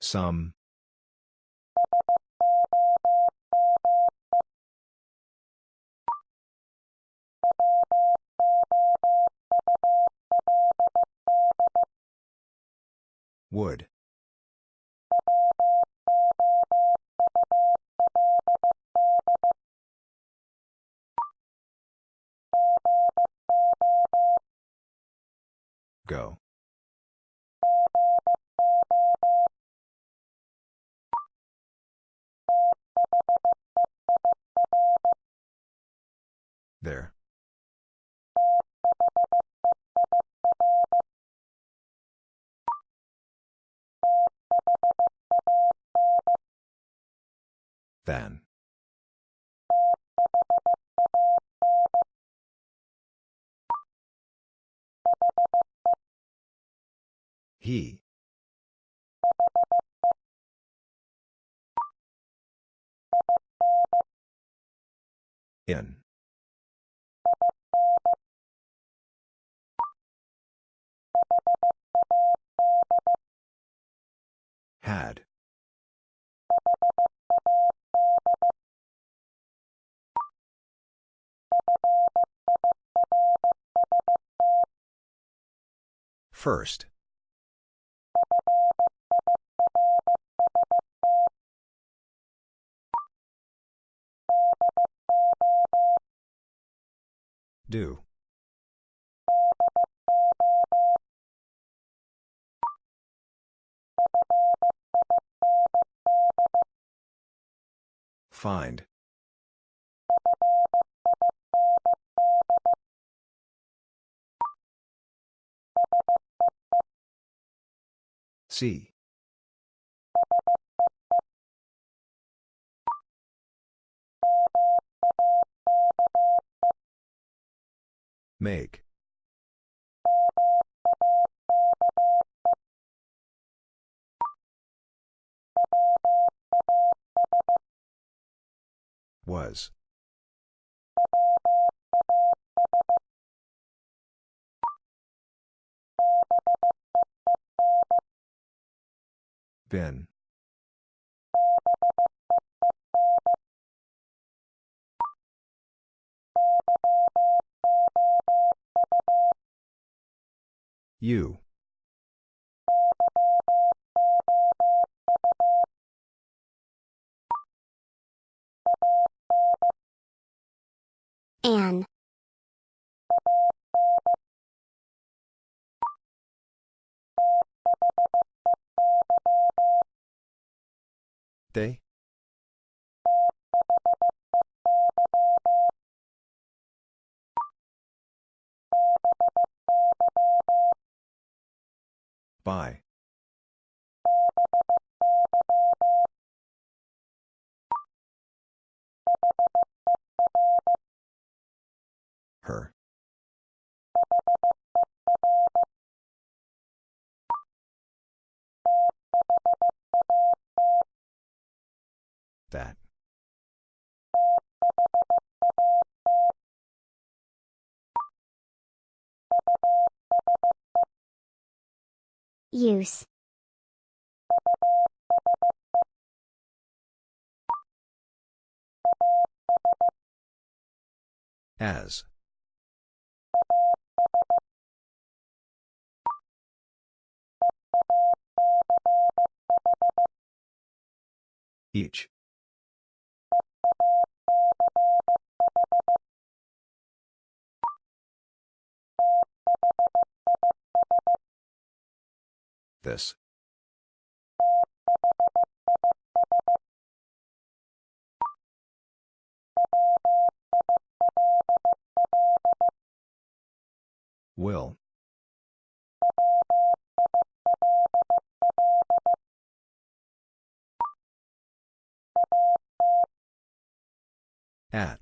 Some. Would. Go. There. Than. He. In. Had. First. Do. Find. See. Make. Was. Been. You. Anne. They? By. Her. That. Use. As. Each. This. Will. At.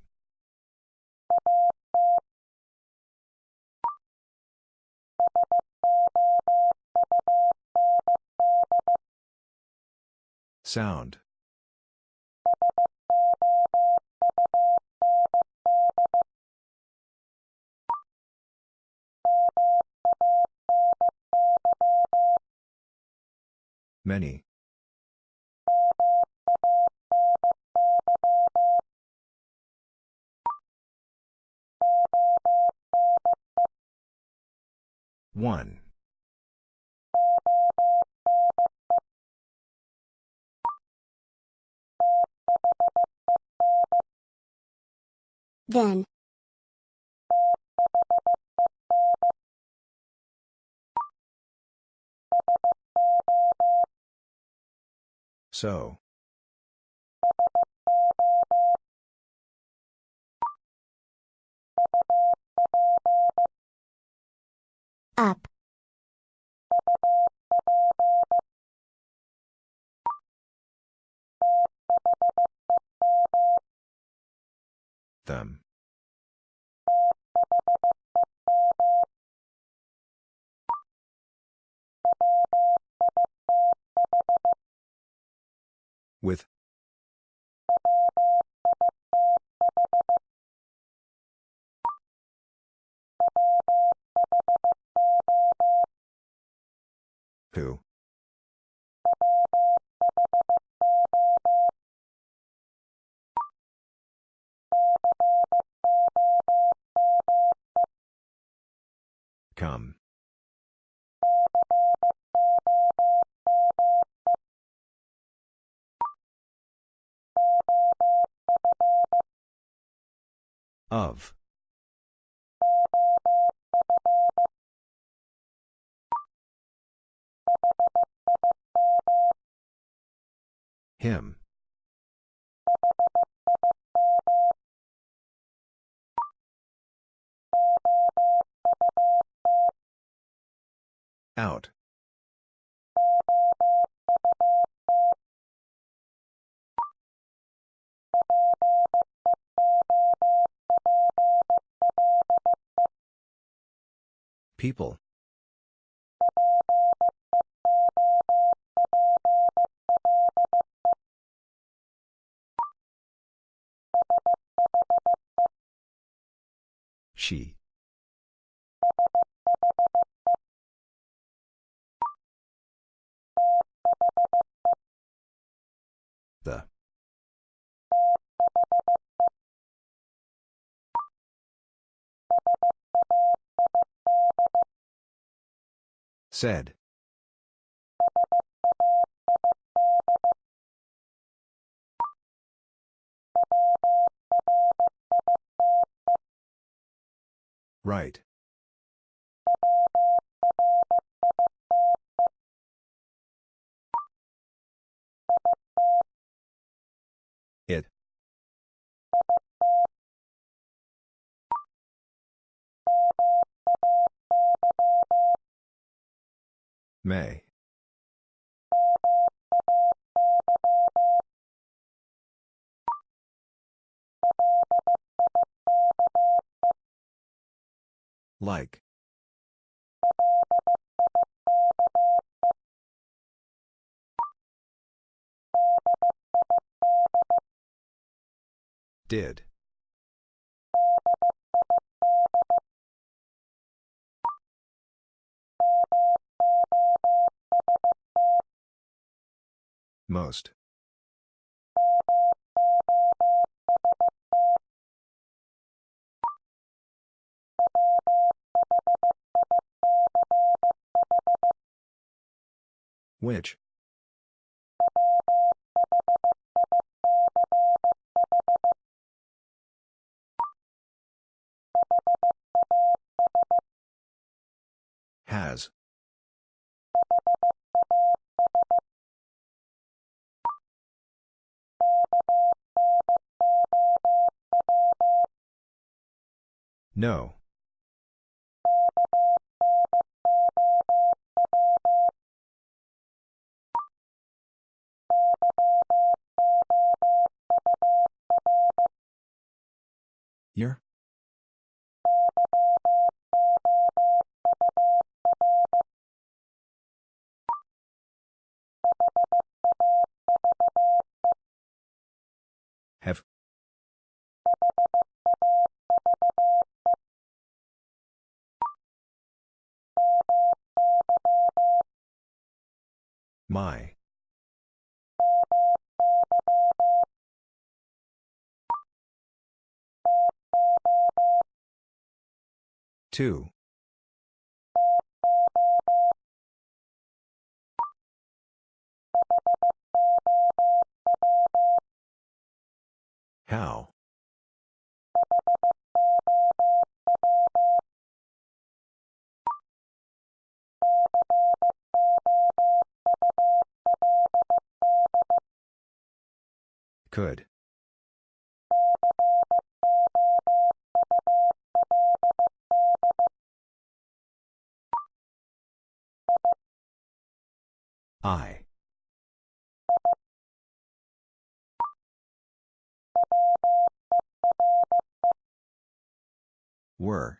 Sound. Many. One. Then. So. Up. Them. With. Who? Come. Of. Him. Out. People. She. Said. Right. May. Like. Did. Most. Which? Has. No. Your? Have. My. Two. How? Could. I. Were.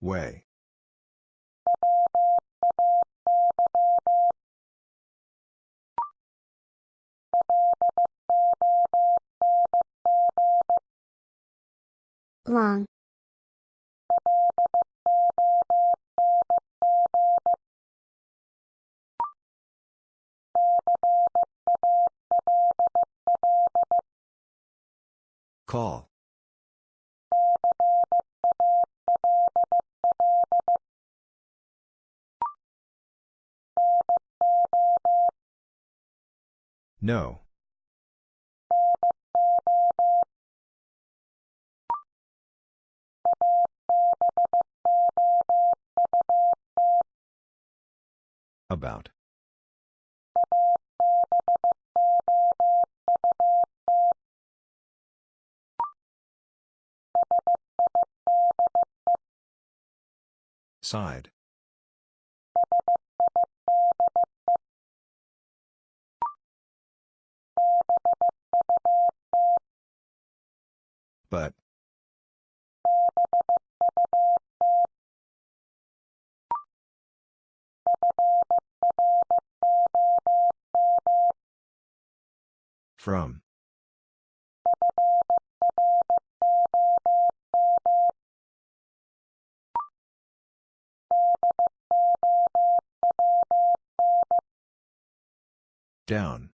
Way. Long. Call. No. About. Side. But. From. Down.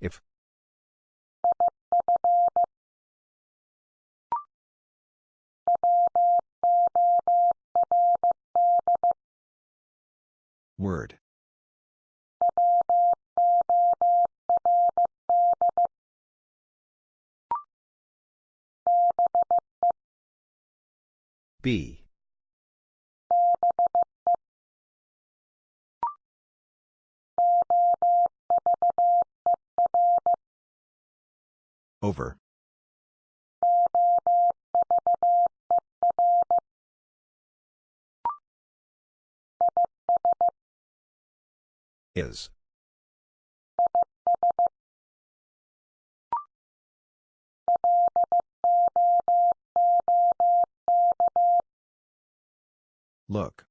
If. Word. B. Over. Is. Look.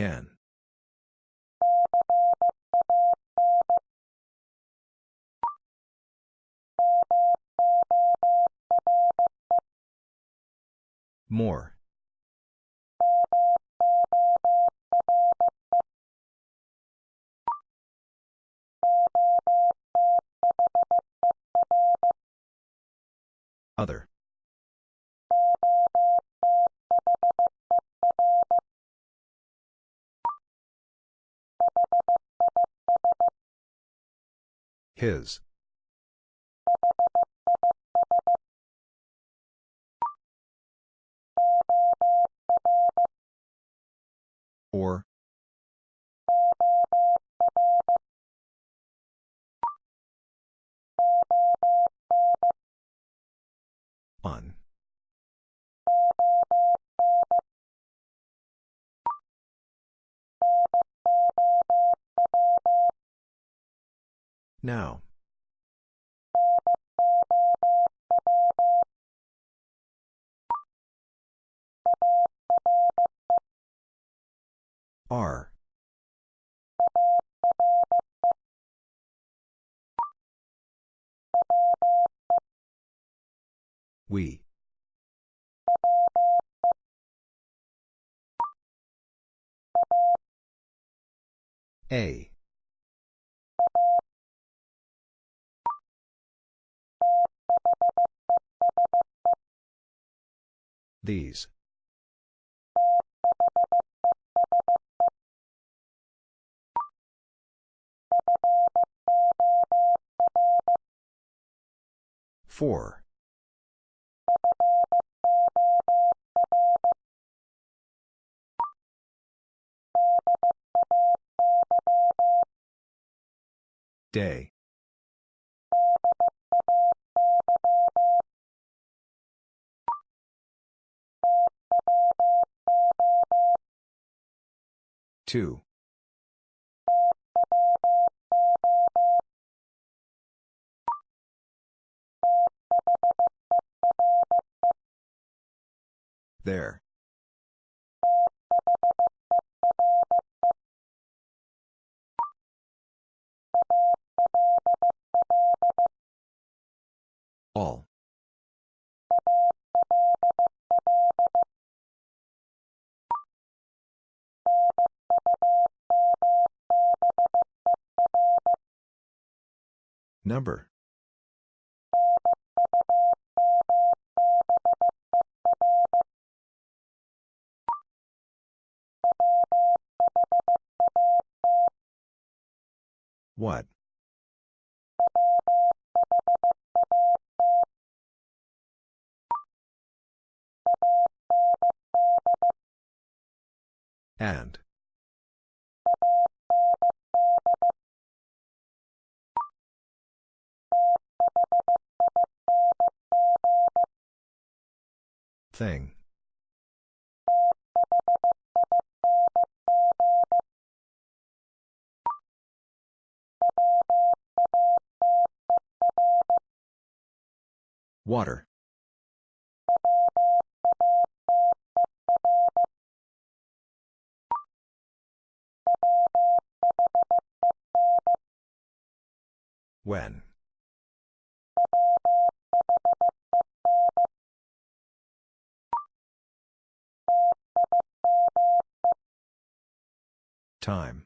Can. More. Other. His. Or. On. Now. R. We. A. These. Four. Day. Two. There. All. Number. What? And. Thing. Water. When? Time.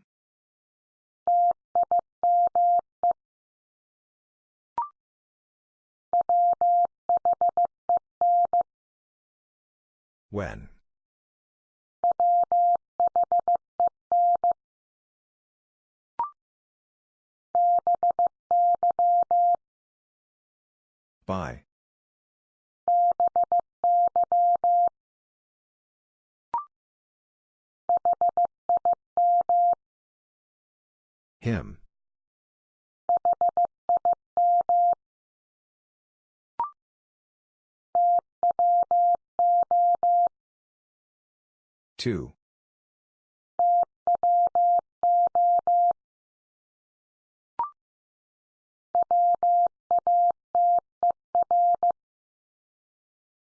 When? By. Him. Two.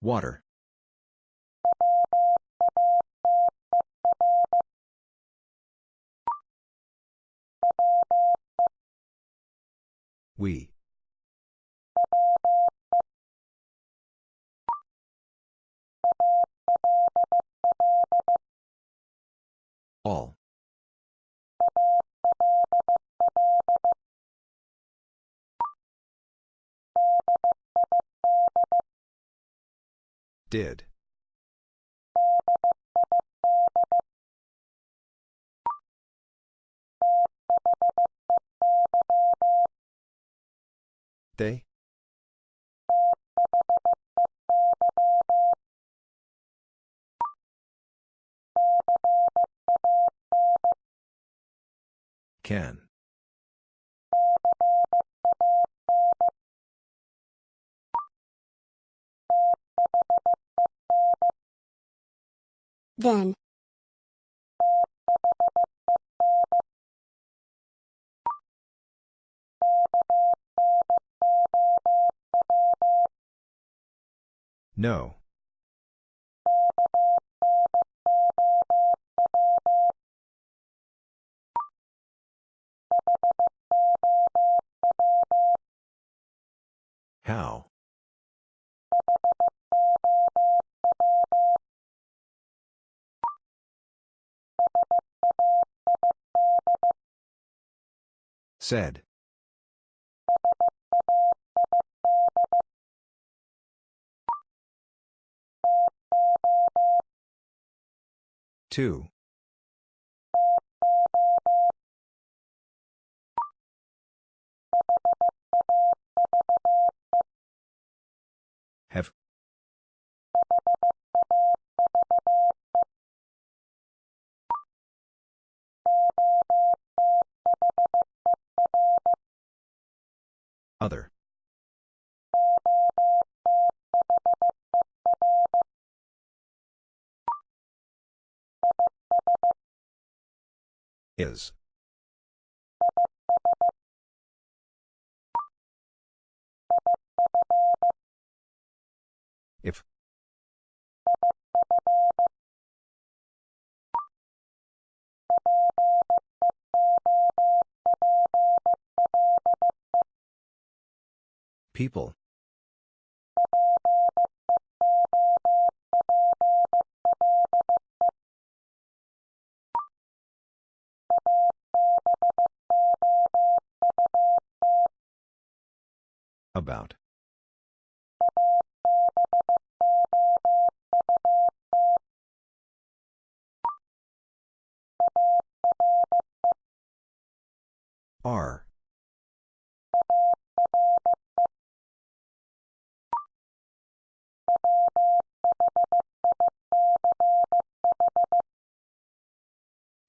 Water. We. All. Did. They? Can. Then. No. How? Said. Two. Have. Other. Is. If. People. About. R.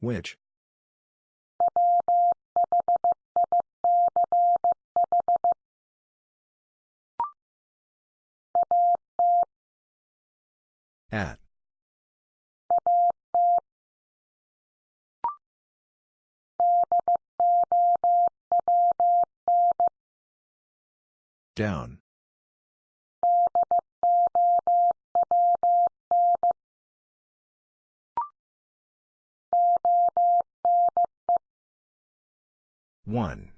Which? At. Down. One.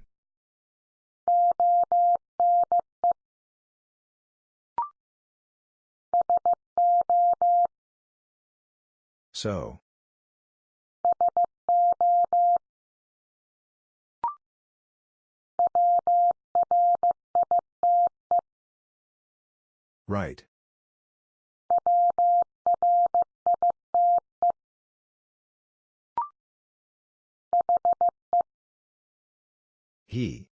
So. Right. He.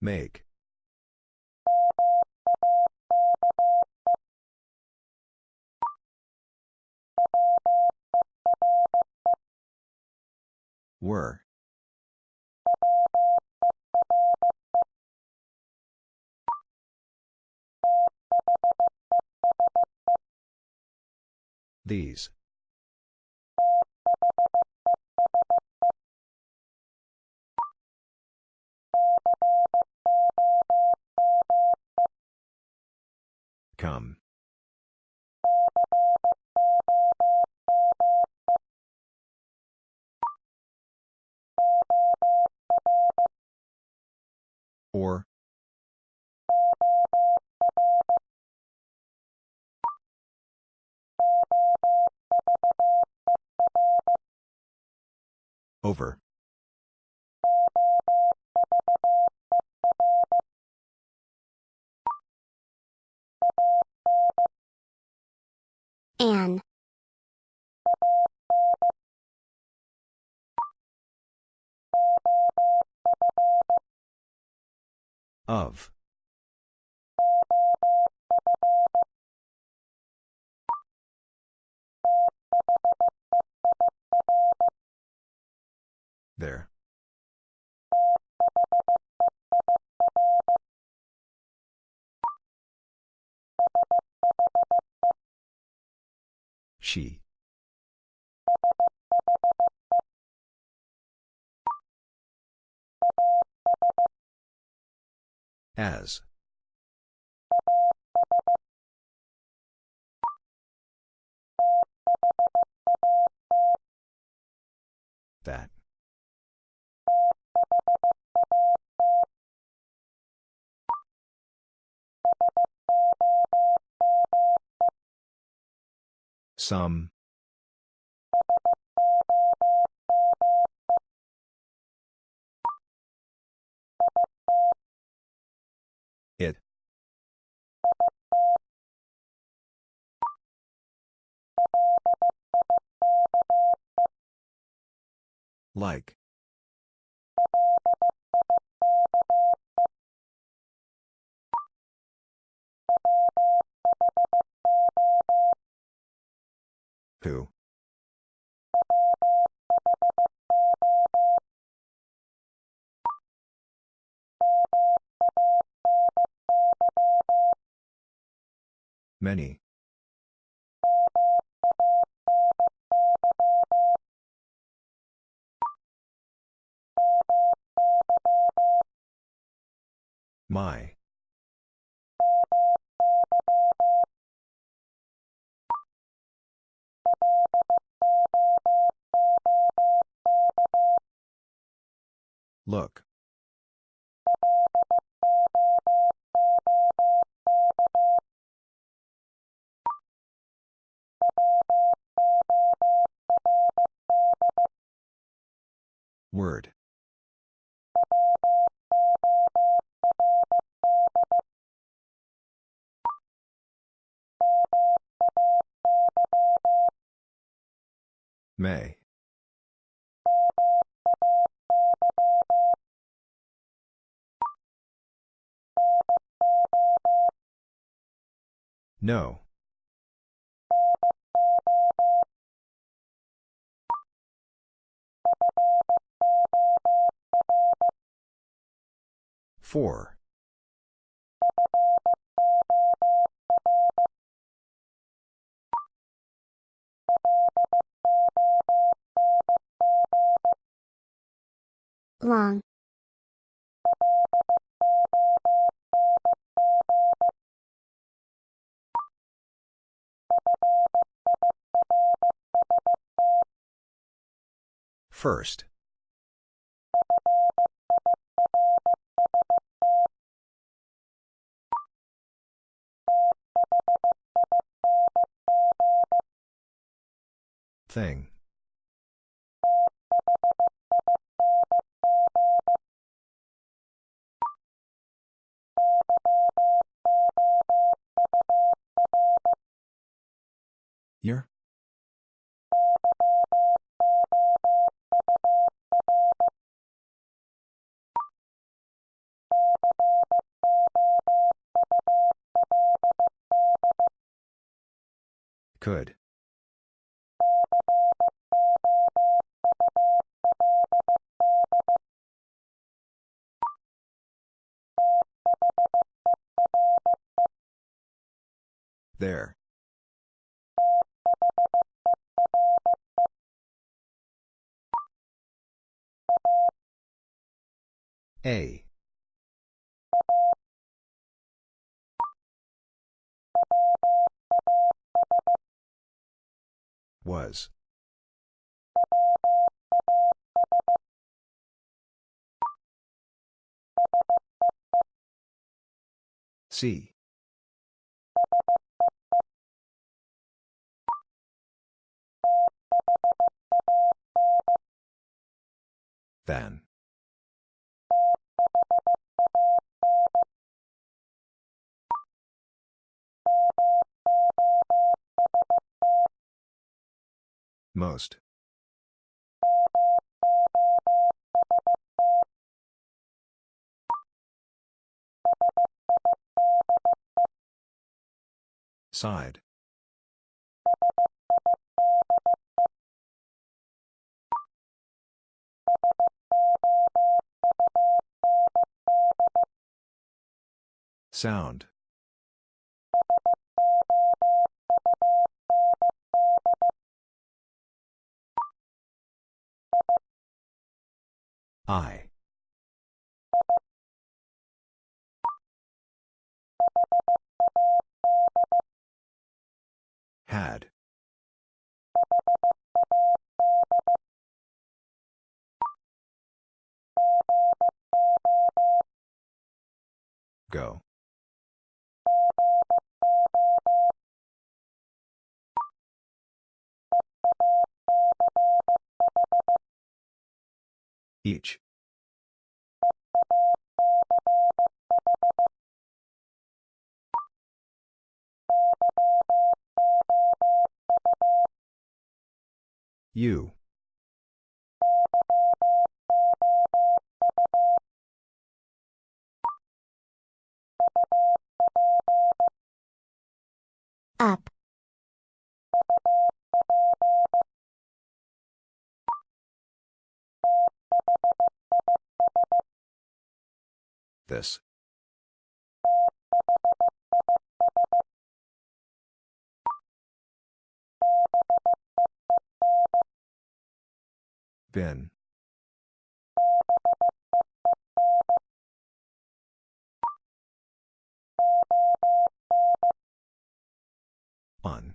Make. Were. These. Come. Or. Over. An. Of. There. She. As. That. Some. It. Like. Who? Many. My. Look. Word. May. No. Four. Long. First. Thing. Year? Could. There. A. Was. See. Then. Most. Side. Sound. I. Had. Go. Each. You. Up. This. Been. On.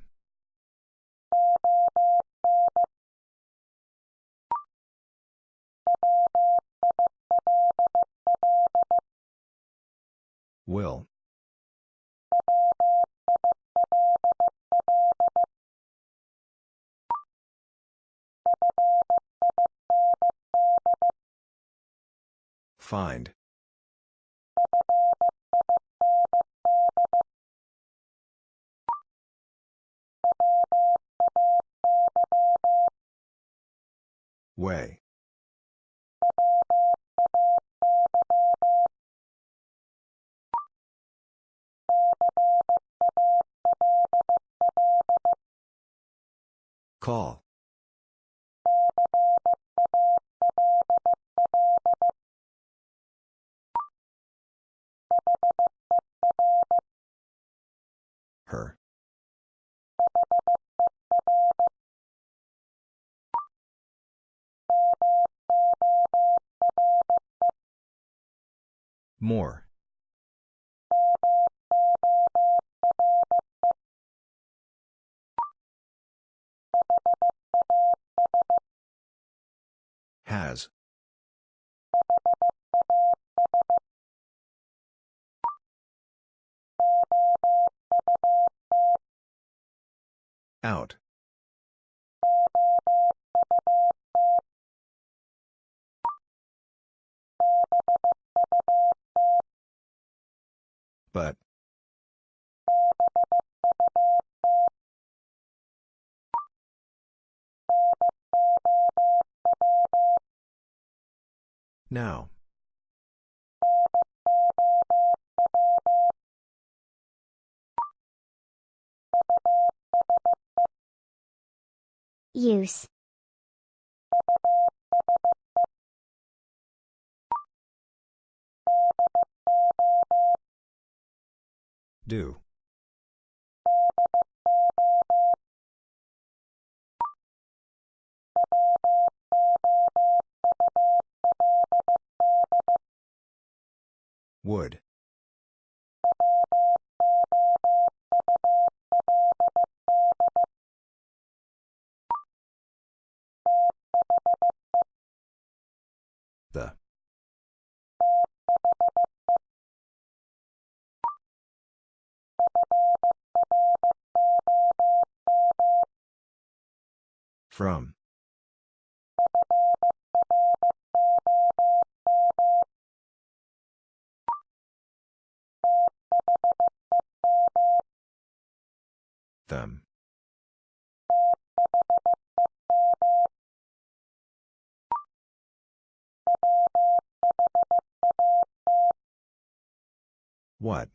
Will. Find. Way. Call. Her. More. Has. Out. But. Now. Use. Do. Would. The. From. Them. What?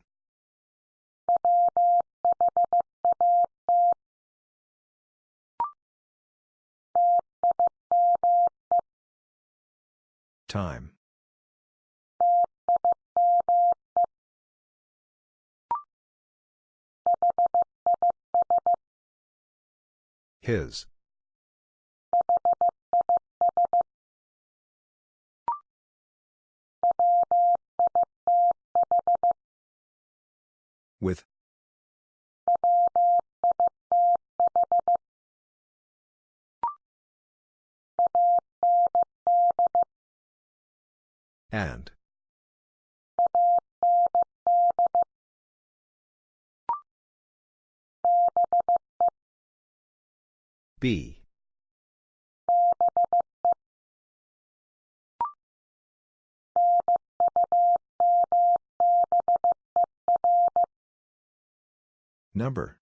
Time. His. With. And. B. Number.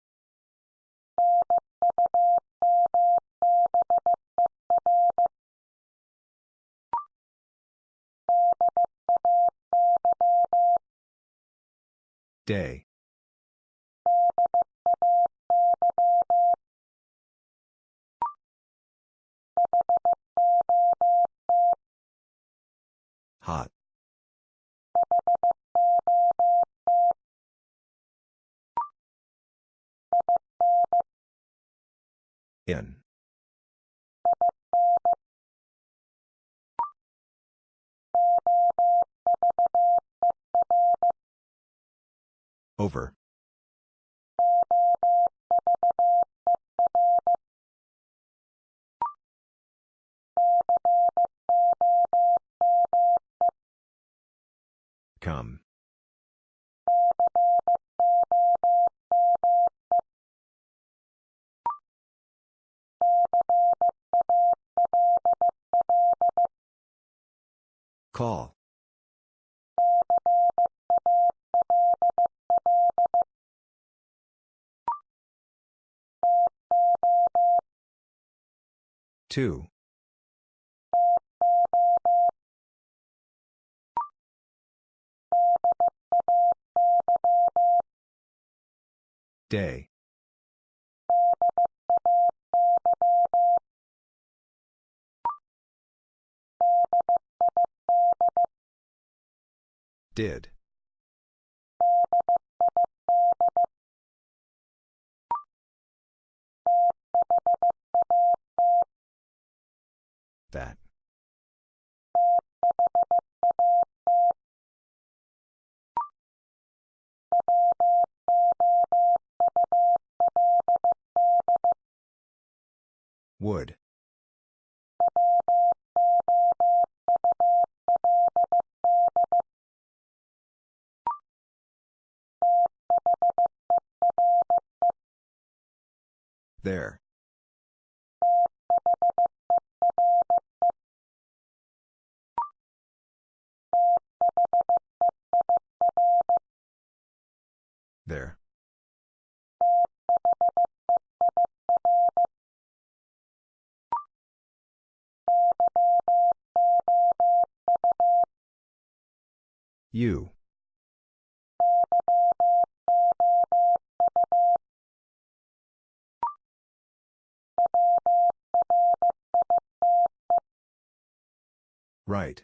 Day. Hot. In. Over. Come. Call. Two. Day. Did. That. Would. There. There. You. Right.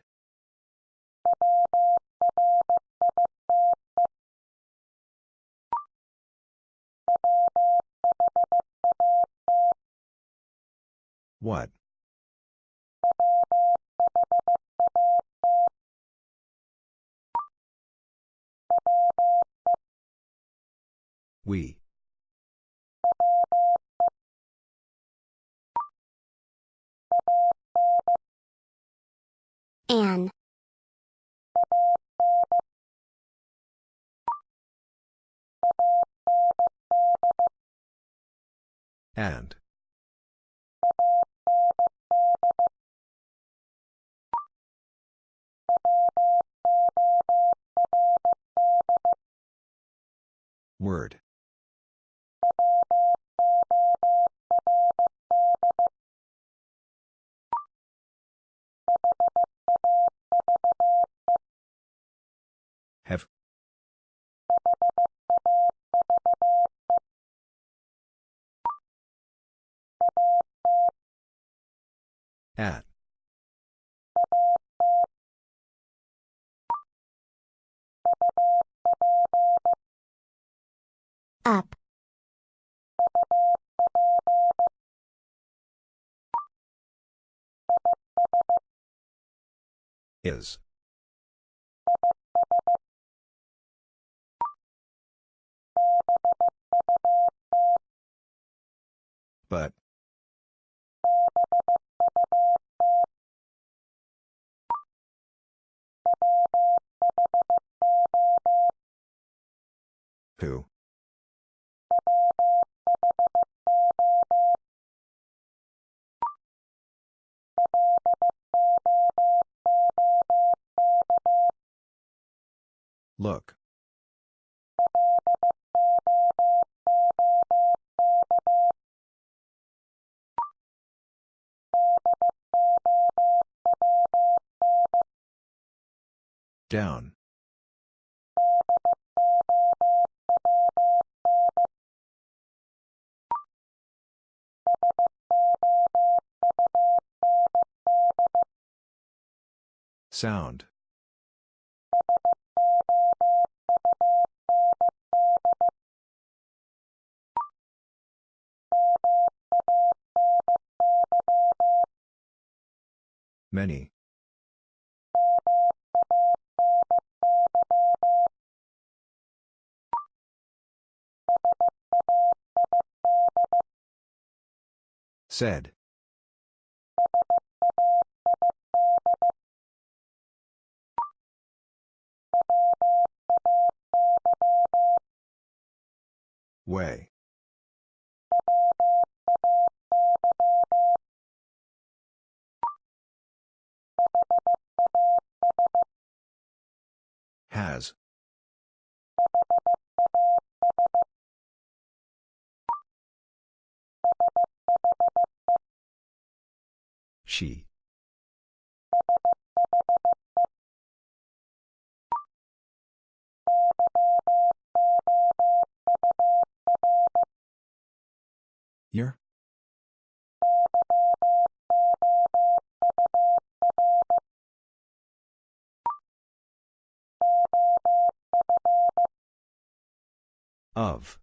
What? We. An. And. Word. Have. At. Up. Is. But. Who? Look. Down. Sound. Many. Said. Way. Has. She. Year? Of.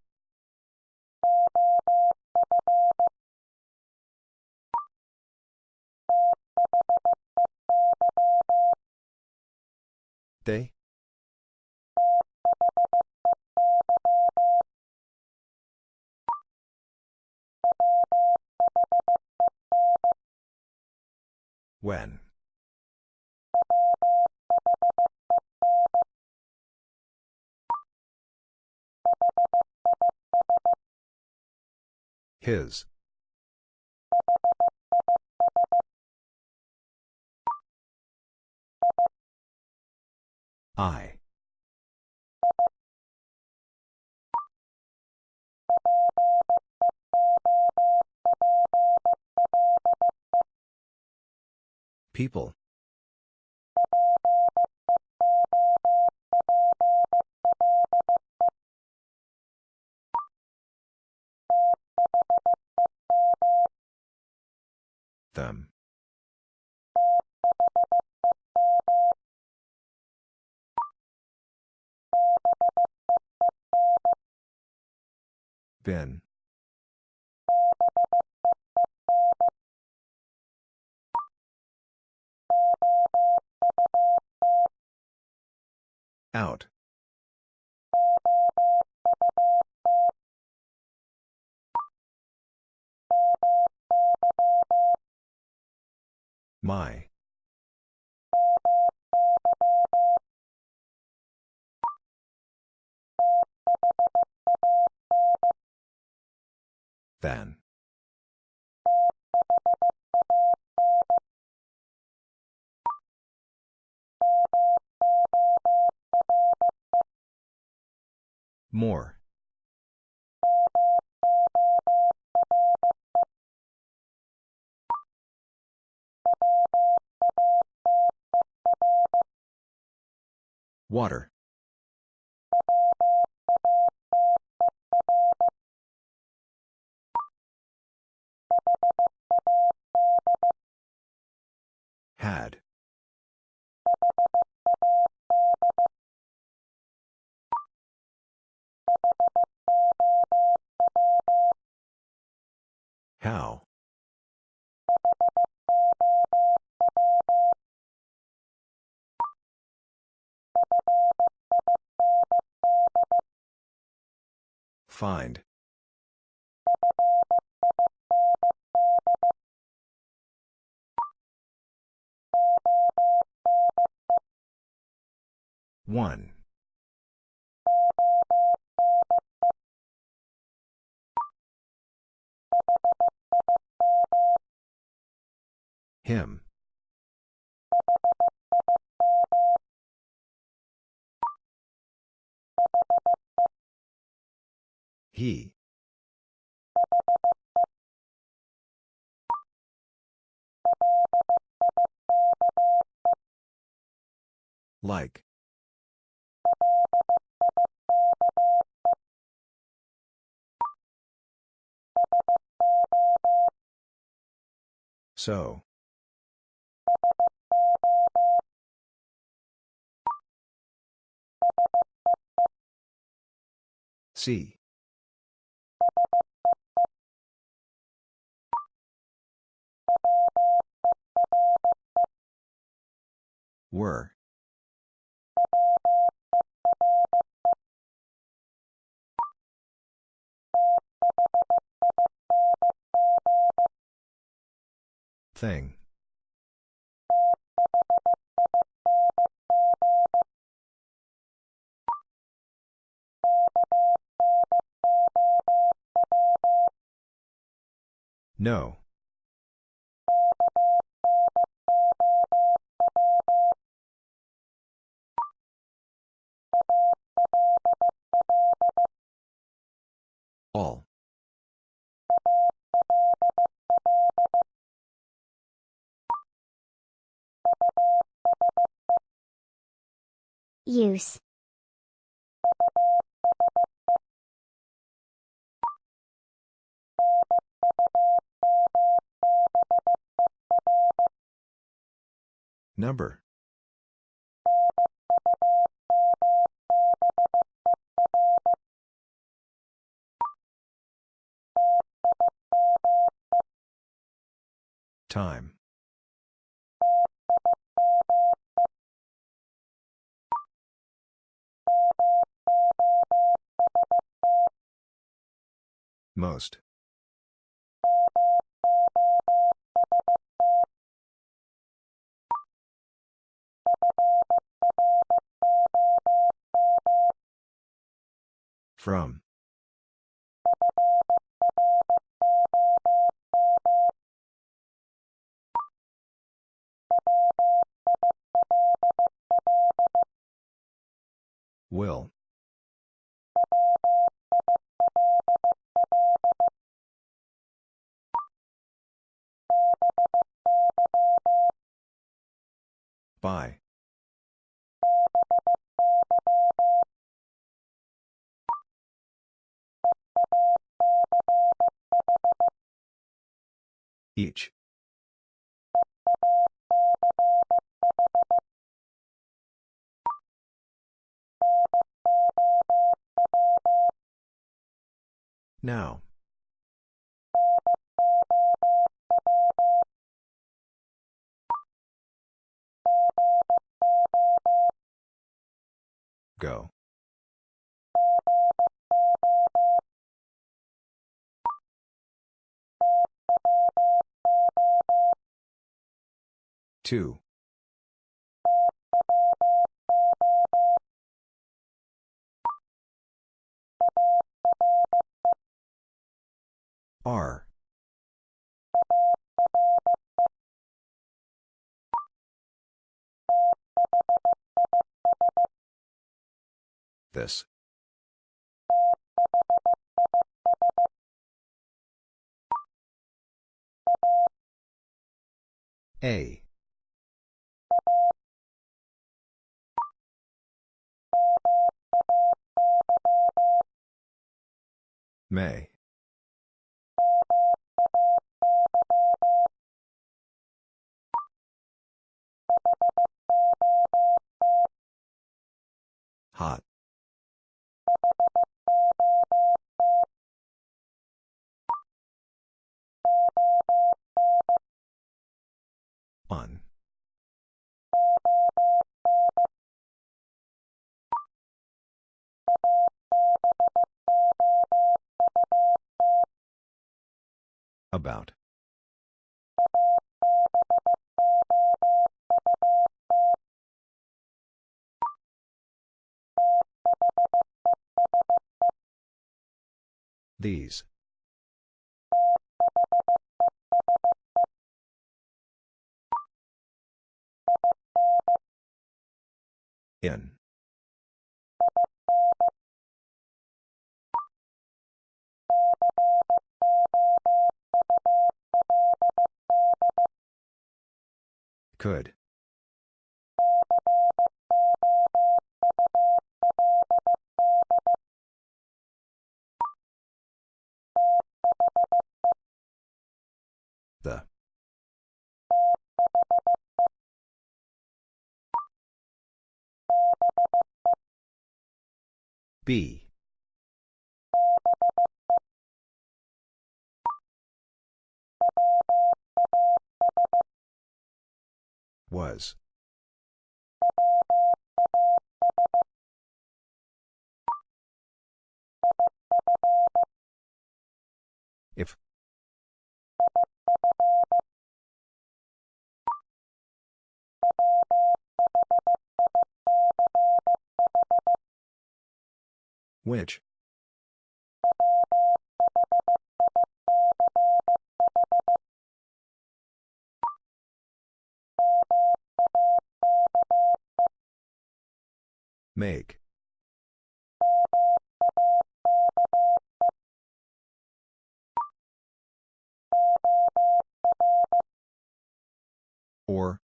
They? When? His. I. People. Them. Been. Out. My. Then. More. Water. Had. How? Find. One. Him. He. Like. So. See. Were. Thing. No. All. Use. Number. Time. Most. From. Will. By. Each. Now. Go. Two. R. This. A. May. Hot. On. About. These. In. Could. The. B. Was. If. Which? Make. Or.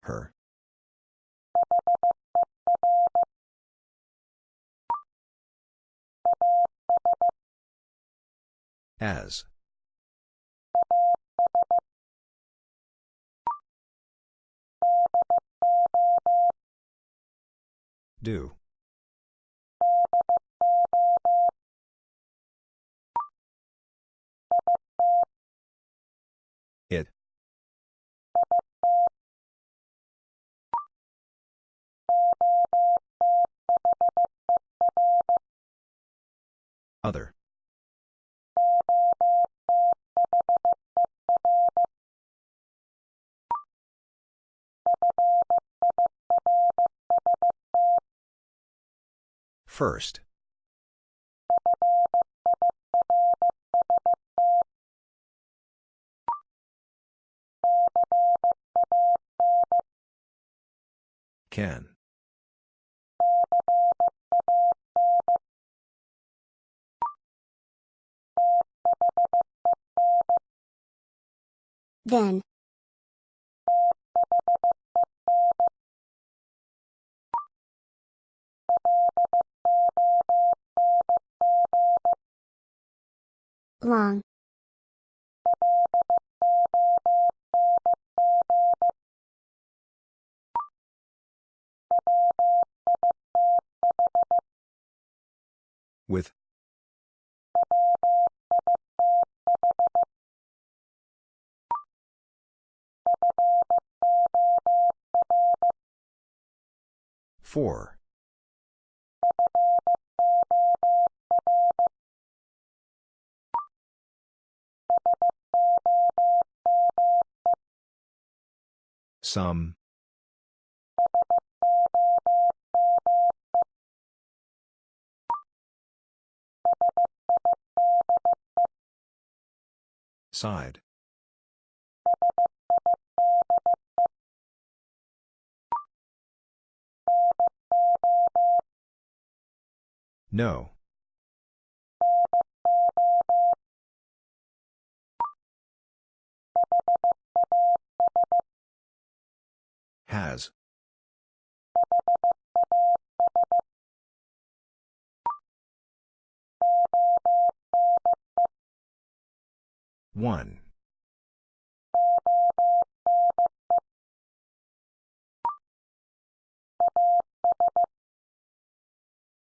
Her. As. Do. It. Other. First. Can. Then. Long. With. Four. Some. Side. No. Has. One.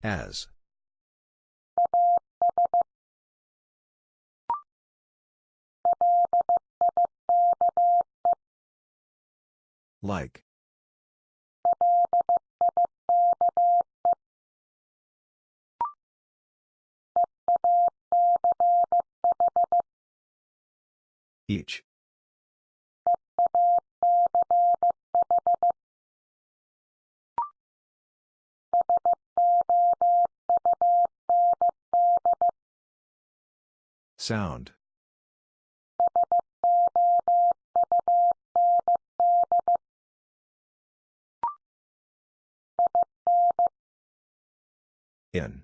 As. Like. Each. Sound. In.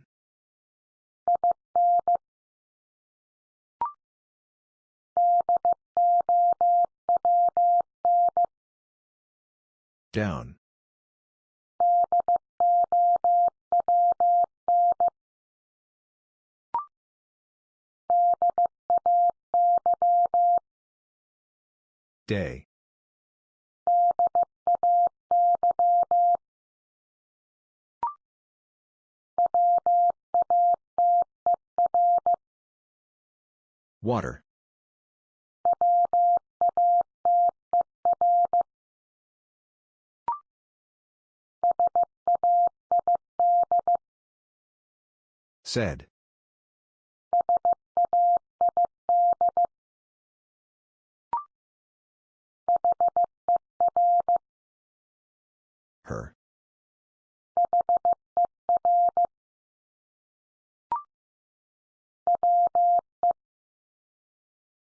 Down. Day. Water. Said. Her.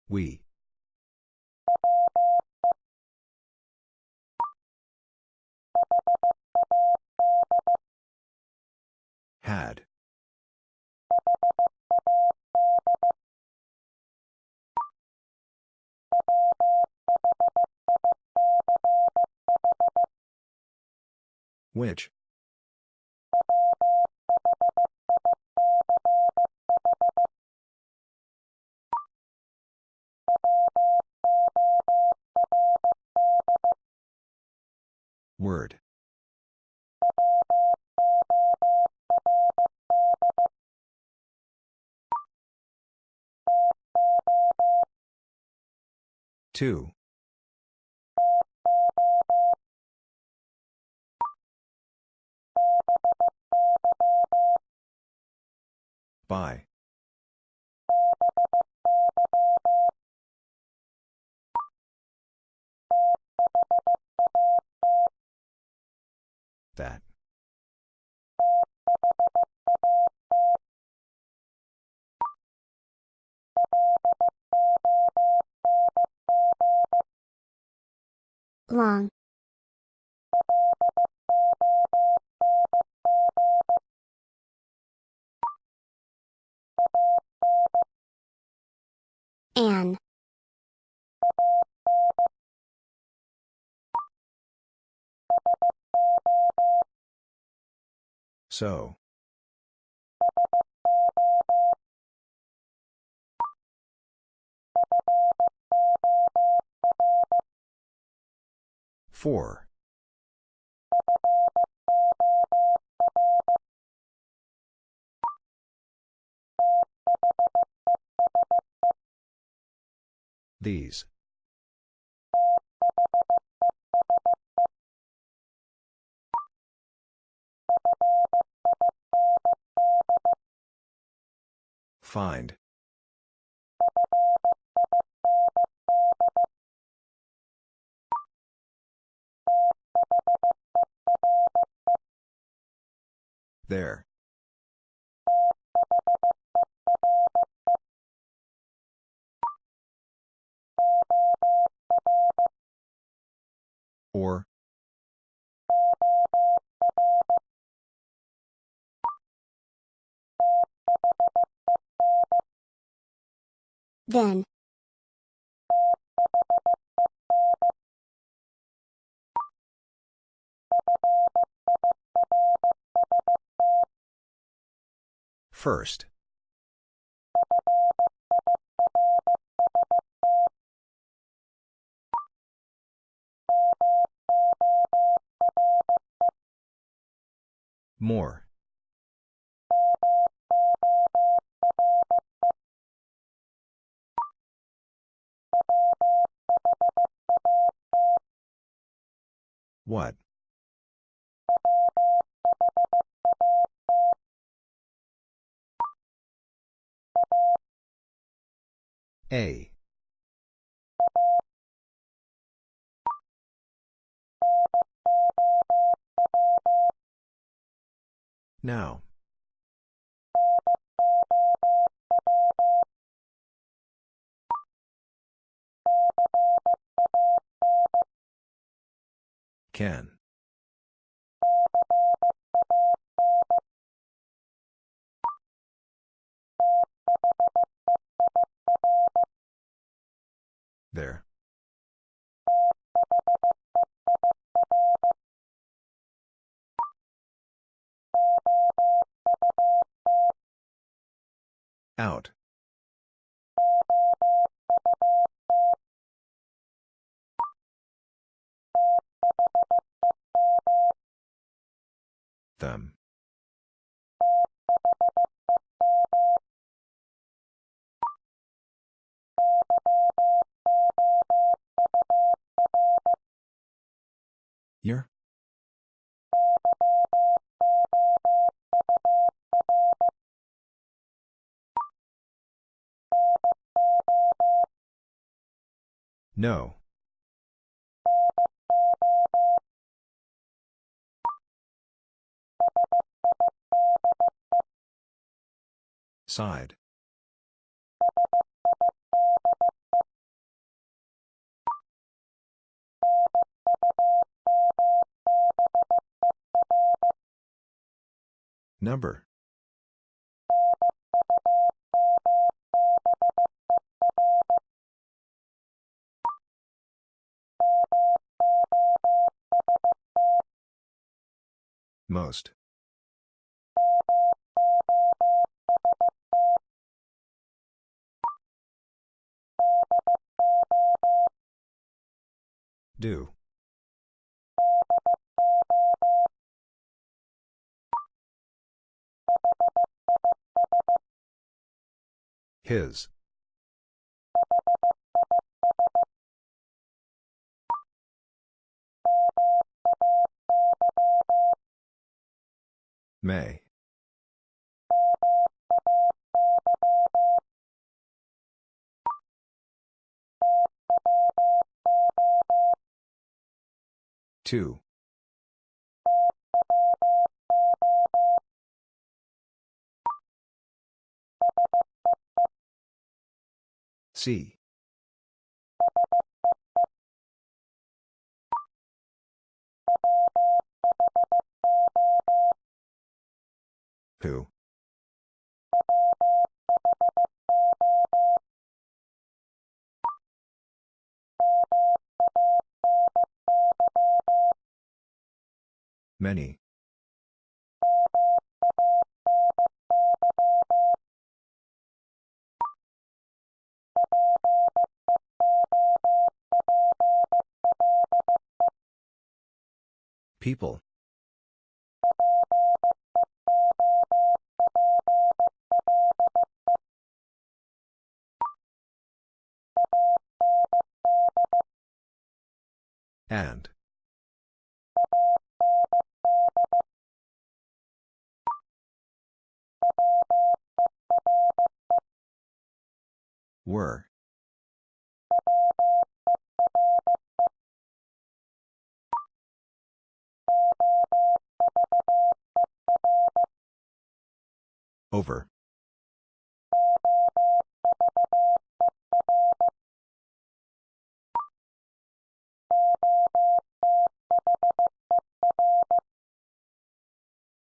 We. Had. Which? Word. Two. By. That. Long. Anne. So. Four. These. Find. There. Or. Then. First. More. What? A. Now. Can. There. Out. Them. Year? No. Side. Number. Most. Do. His. May. Two. C. Who? Many. People. And. Were. Over.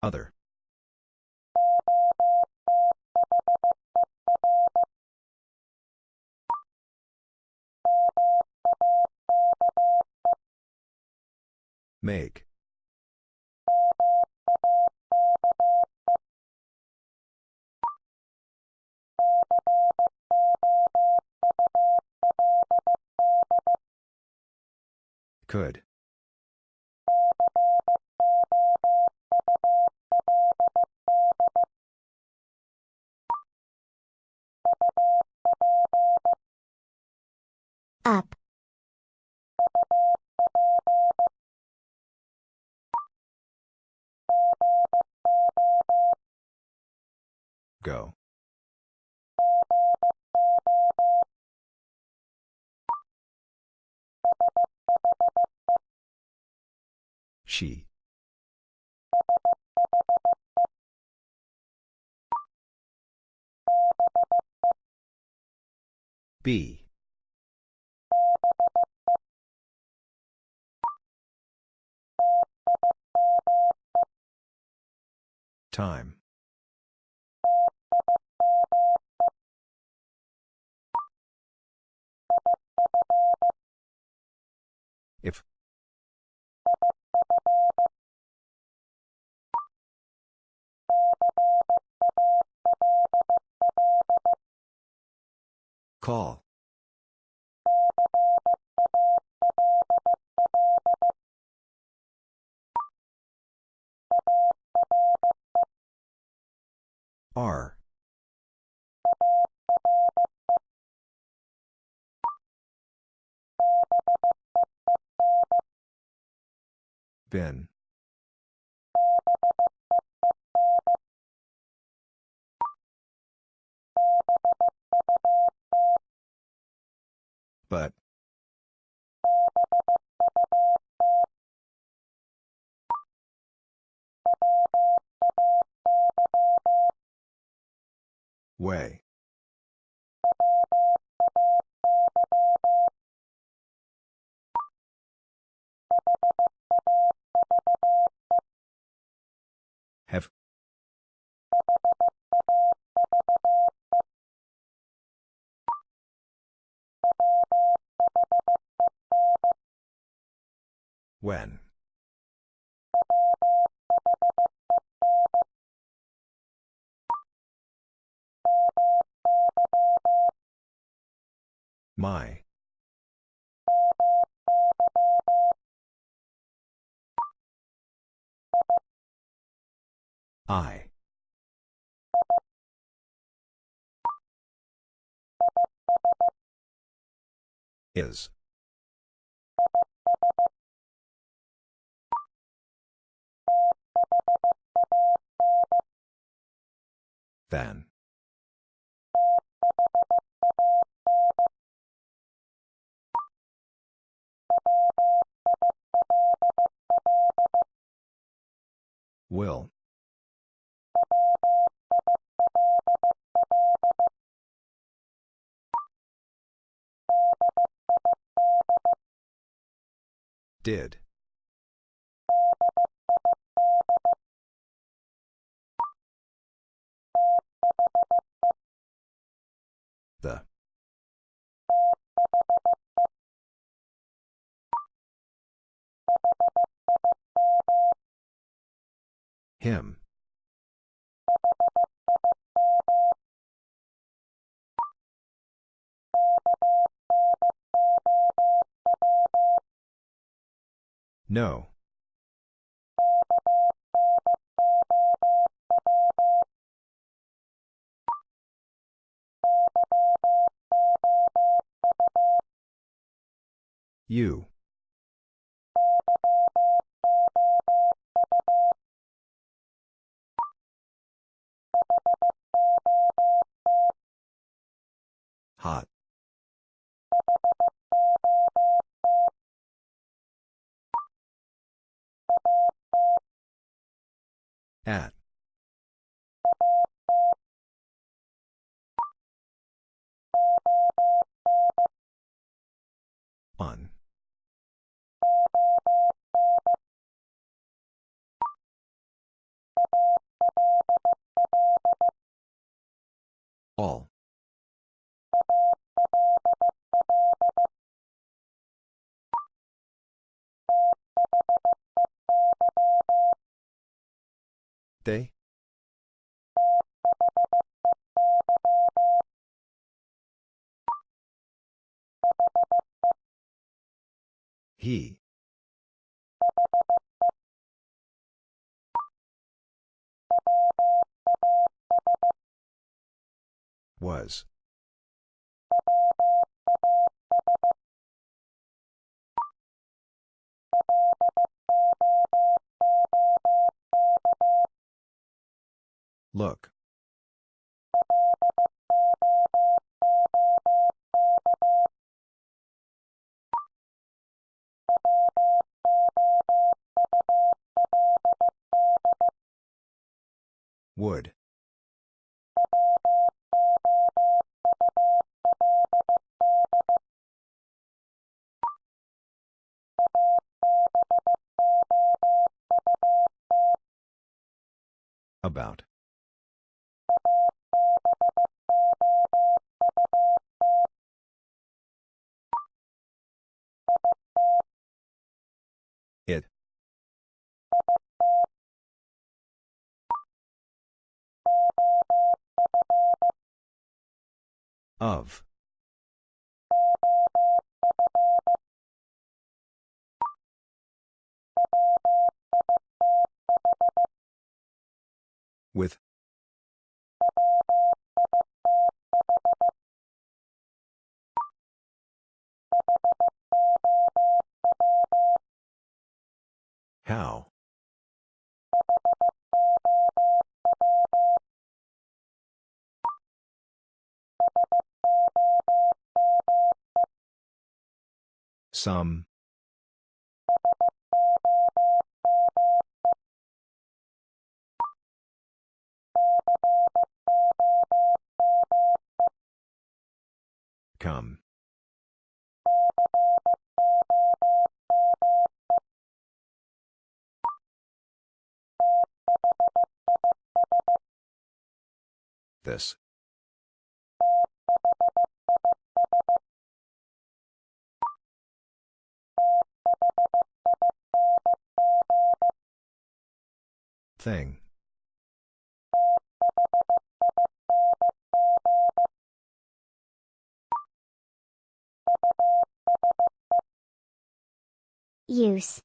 Other. Make. Could. Up. Go. She. B. Time. If. Call. R. Ben. But. Way. Have. When. My. I. Is. Then. Will. Did. The. Him. No. You. Hot. At. On. All. They? He. Was. Look. Would. About. It. Of. With. How? Some. Come. This. Thing. Use.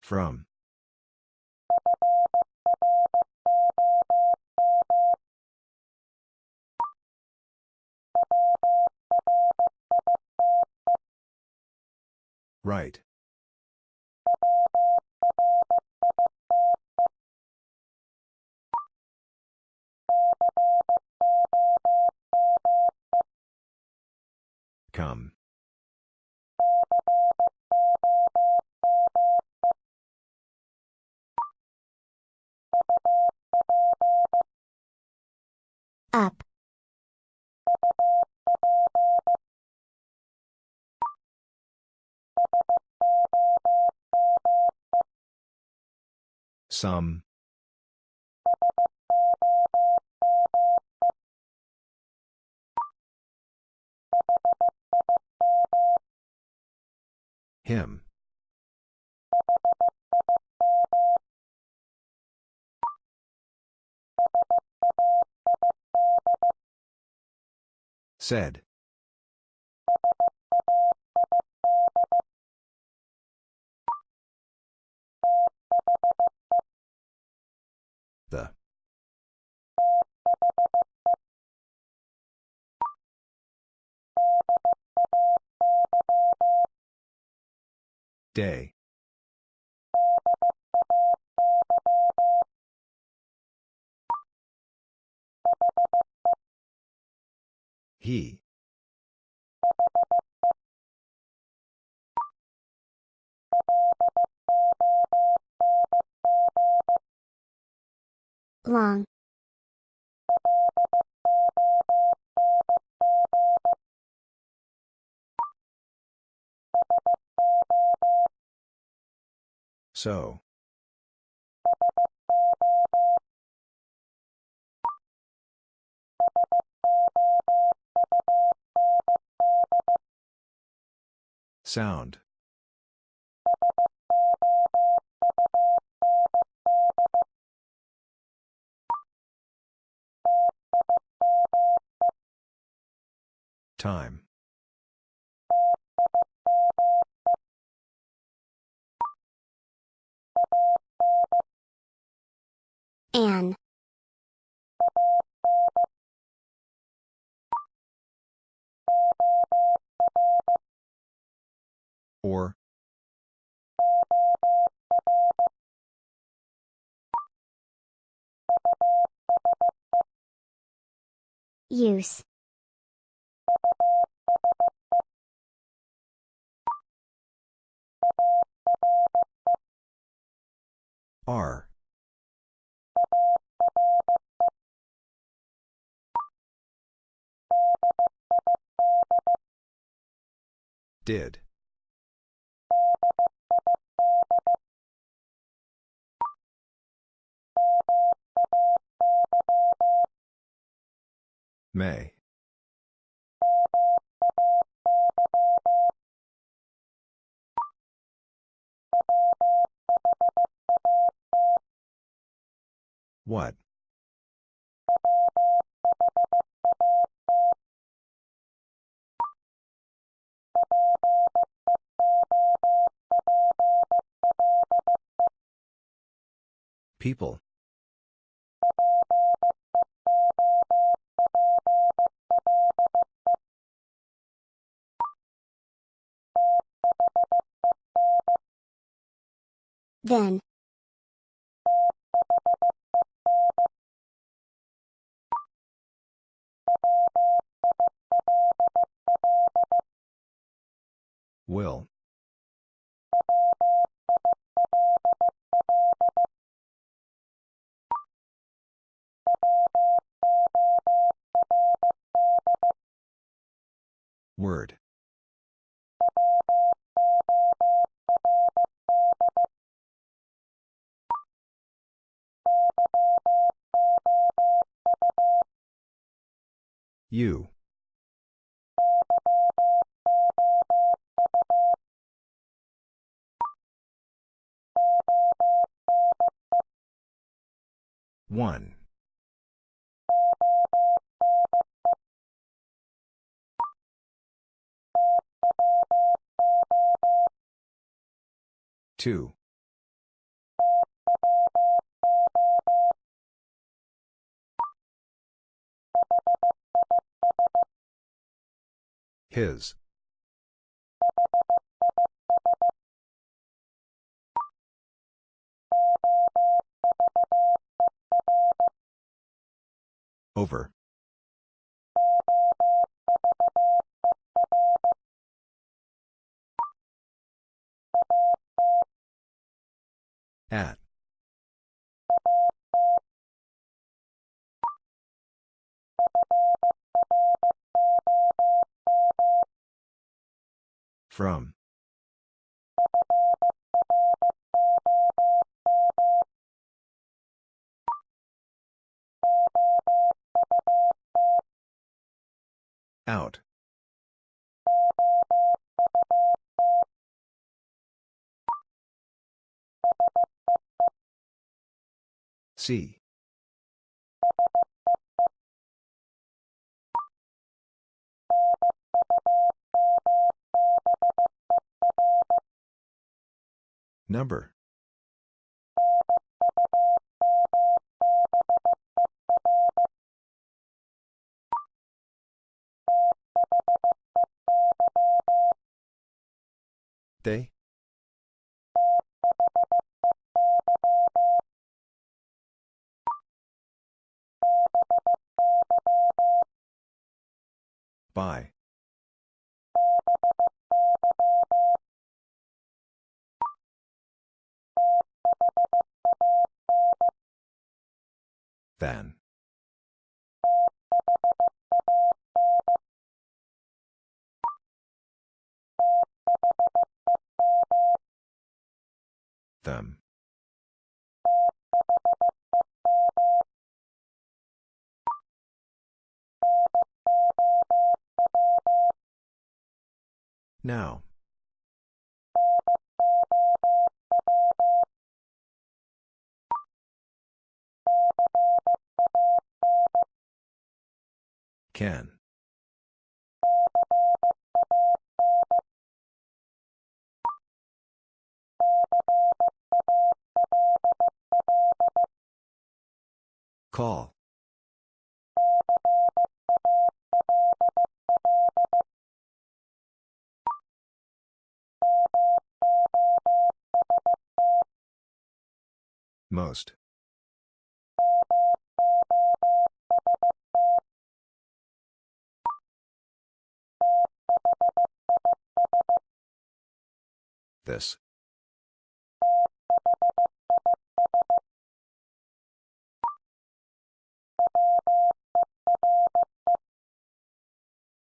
From. Right. Come. Up. Some. Him. Said. The. Day. He. Long. So. Sound. Time. An. Or. Use. R. Did. May. What? People. Then. Will. Word. You. One. Two. His. Over. At. From. Out. See. Number. They? By. Then. Them. Now. Can. Call. Most. This.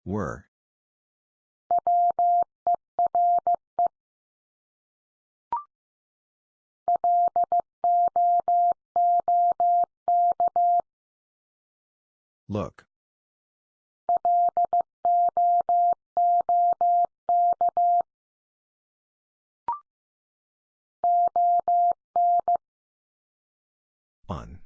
Were. Look. On.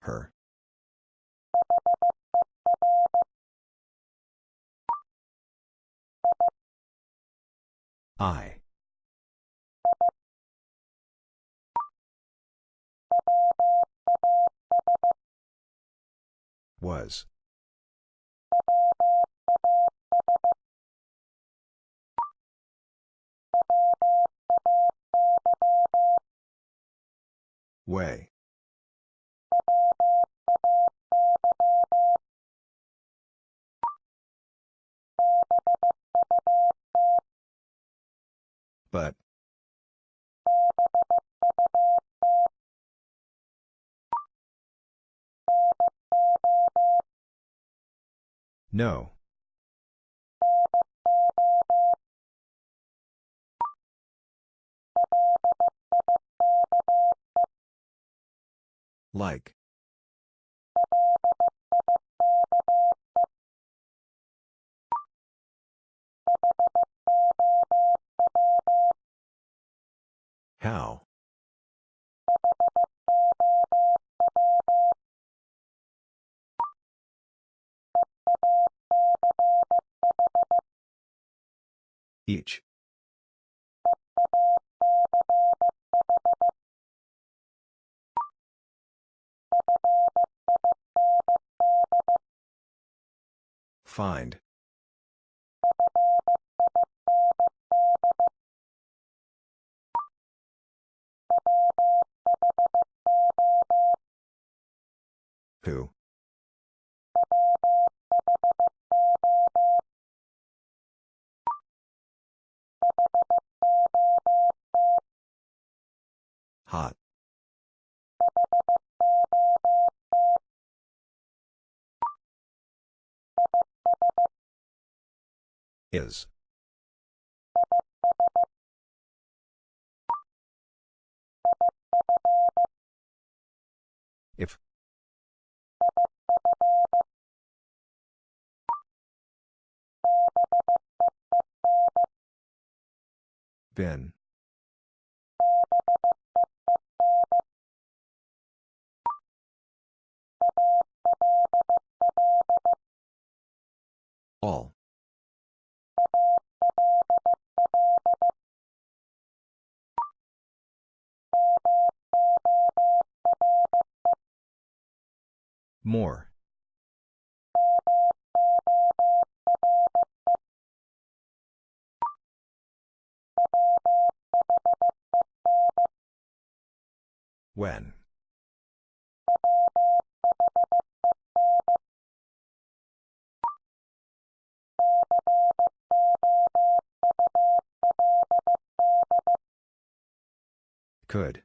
Her. I. Was. Way. But. No. Like. How? Each. Find. Who? Hot. Is. If. Been. All. More. When? Could.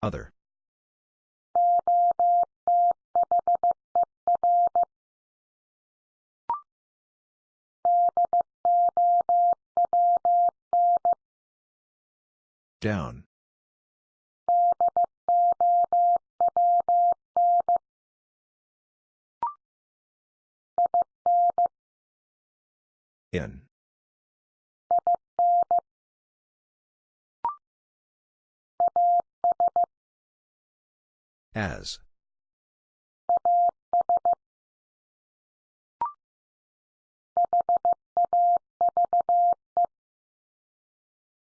Other. Down. In. As.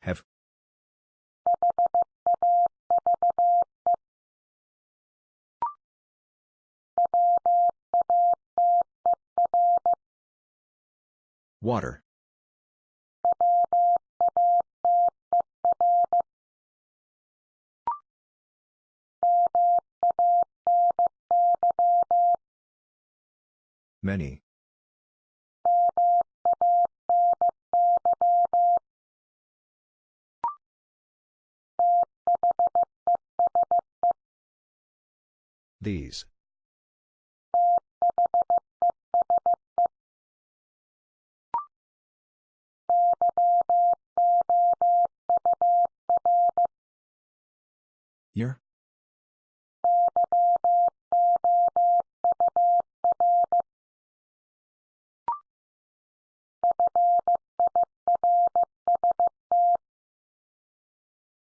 Have. Water. Many. These. Year?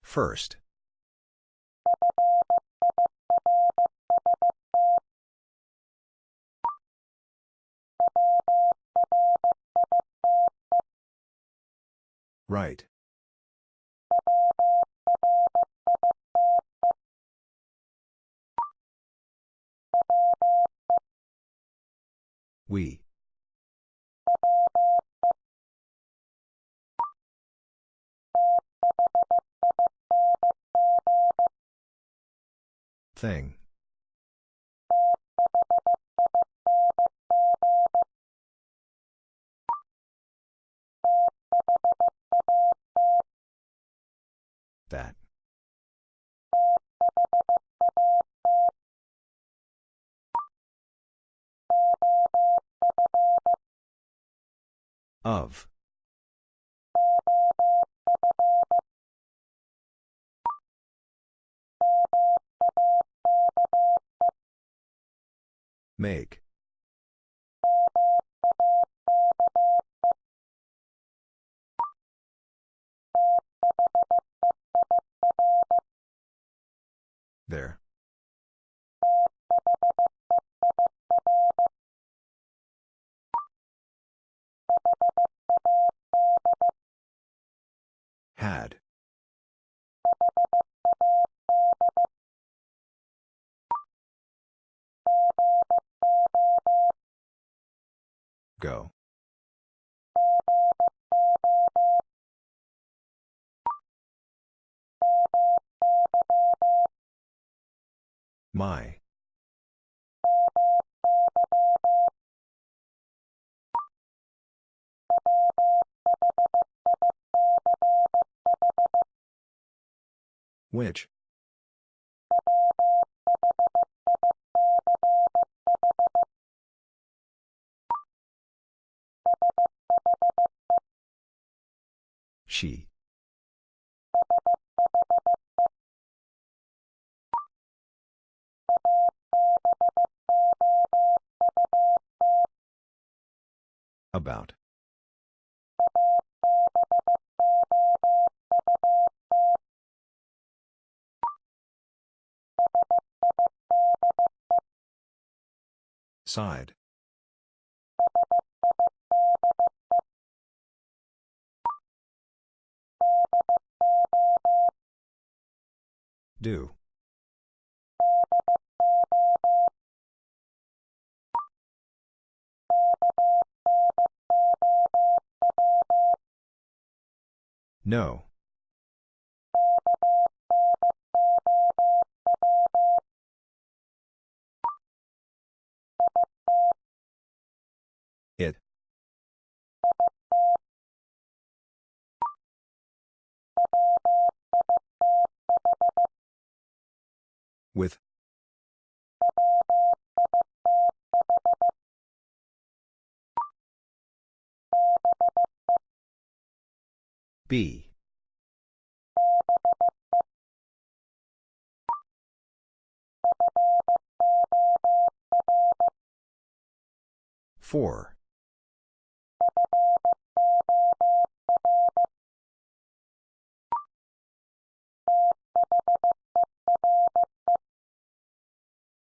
First. Right. We. Thing. That. Of. Make. There. Had. Go. My. Which? She. About. Side. Do. No. It. With. B. Four.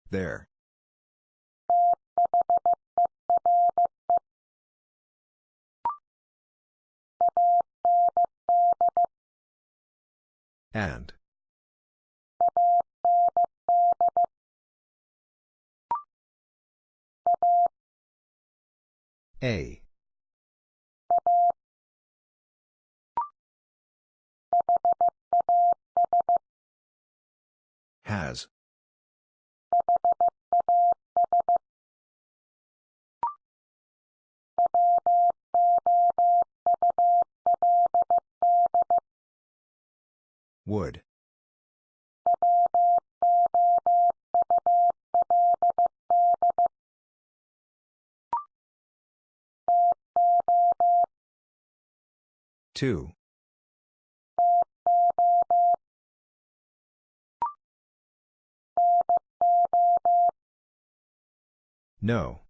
There. And. A. Has. Would. Two. No.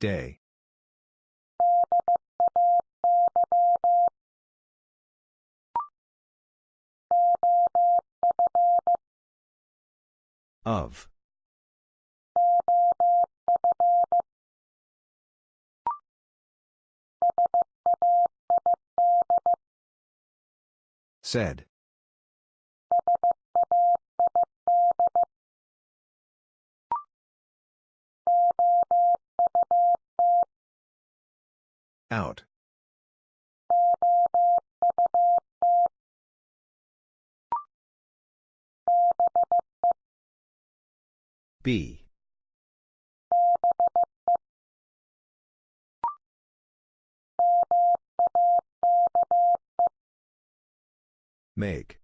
Day. Of. Said. Out. B. Make.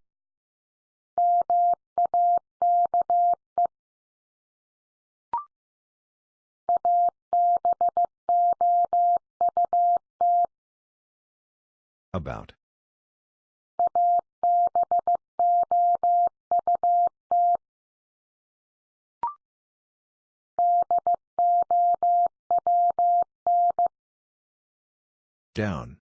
About. Down.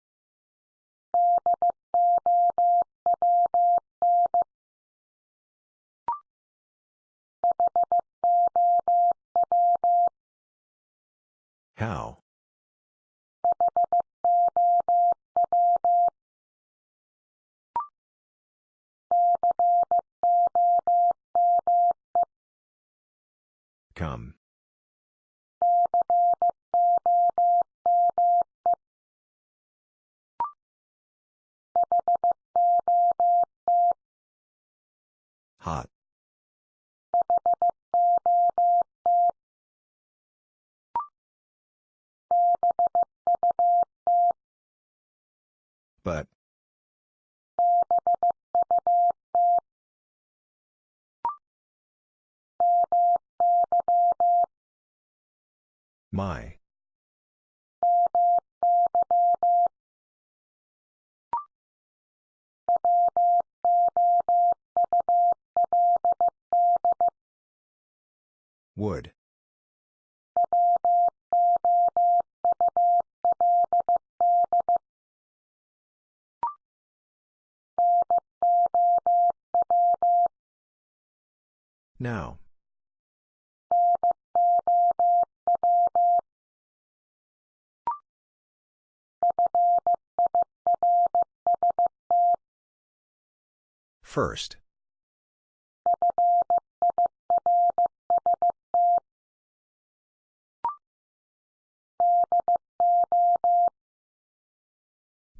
First.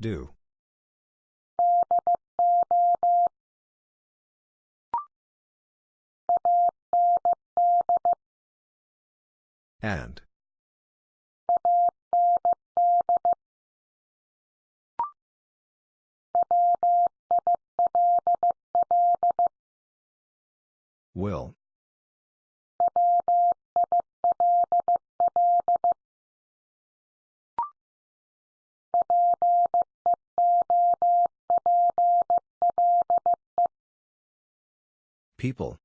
Do. And. Will. People.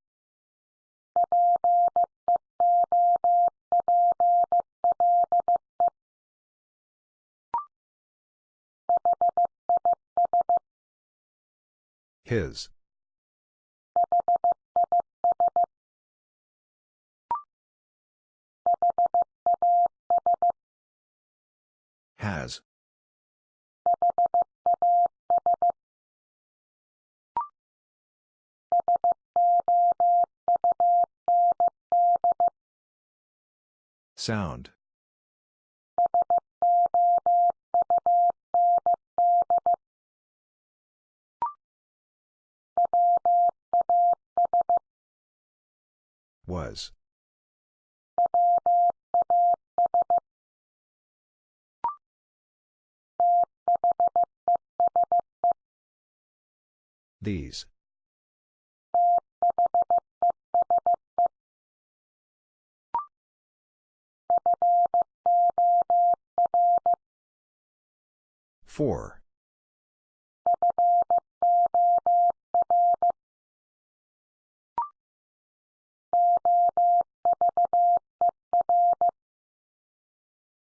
His. Has. Sound. Was. These. Four.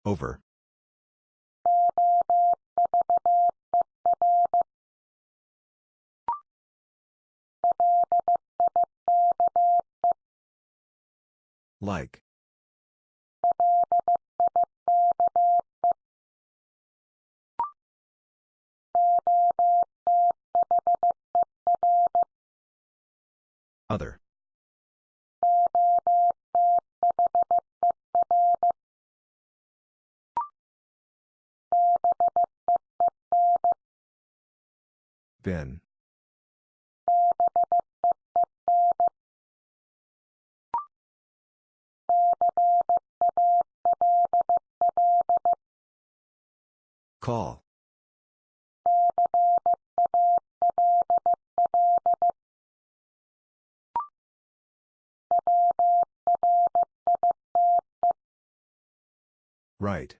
Over. Like. Other. Been. Call. Right.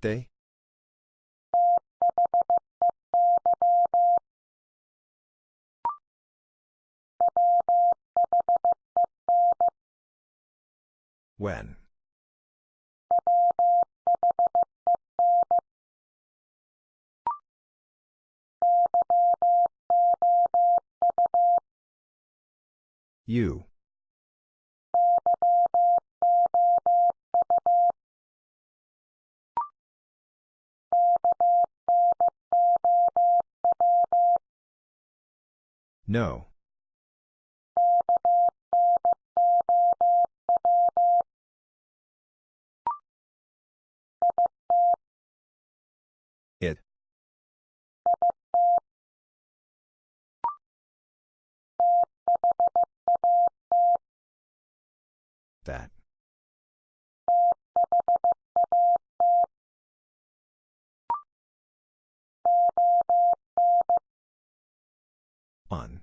They? When? You. No. It. That. On.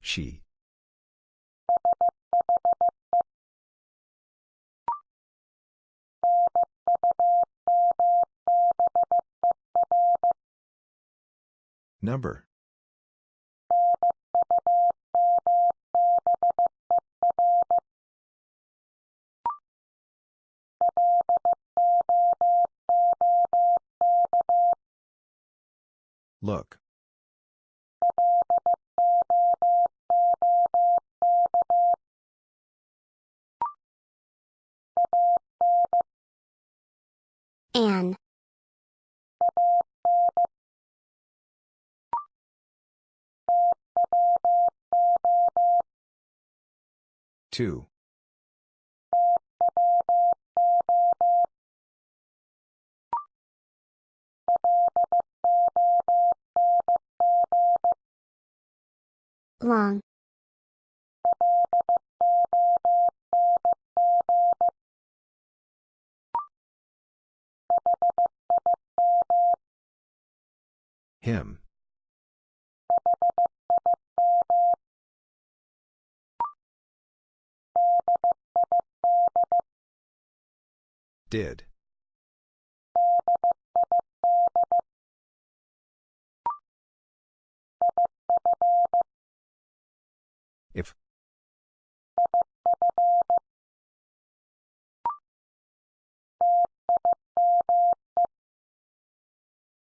She. Number. Look. Anne. Two. Long. Him. Did. If.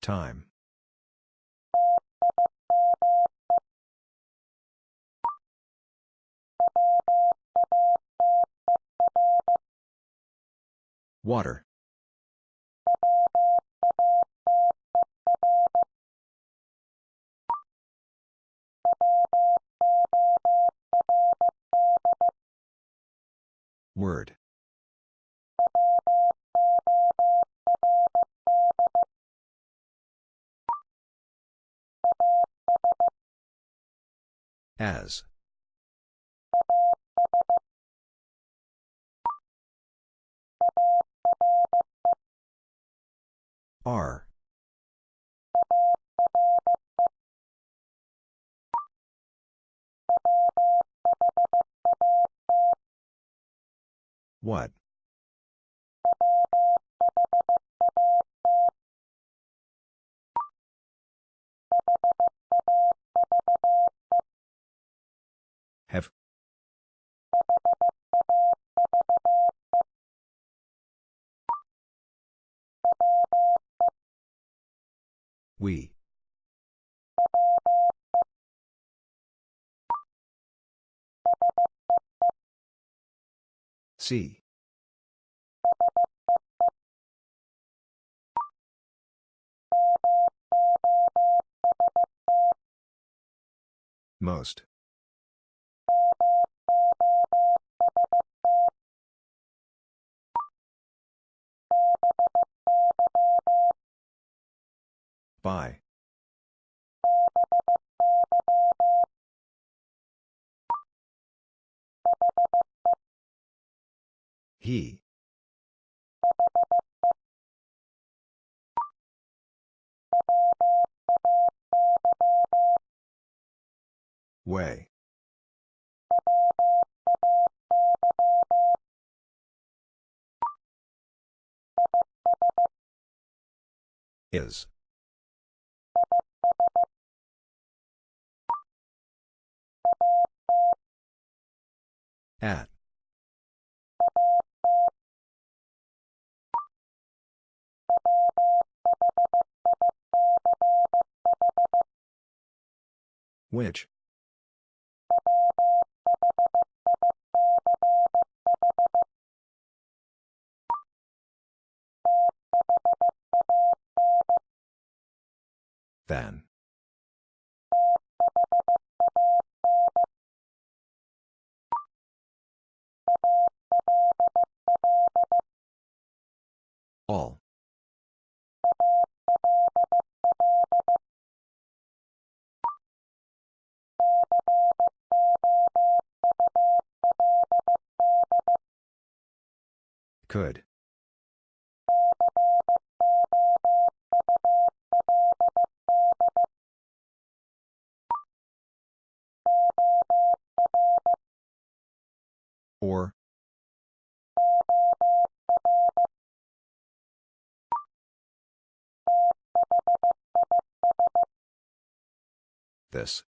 Time. Water. Word. As. R. What? Have. We. See. Most. By. He. Way. Is. At. Which? Then. All. Could. Or. This.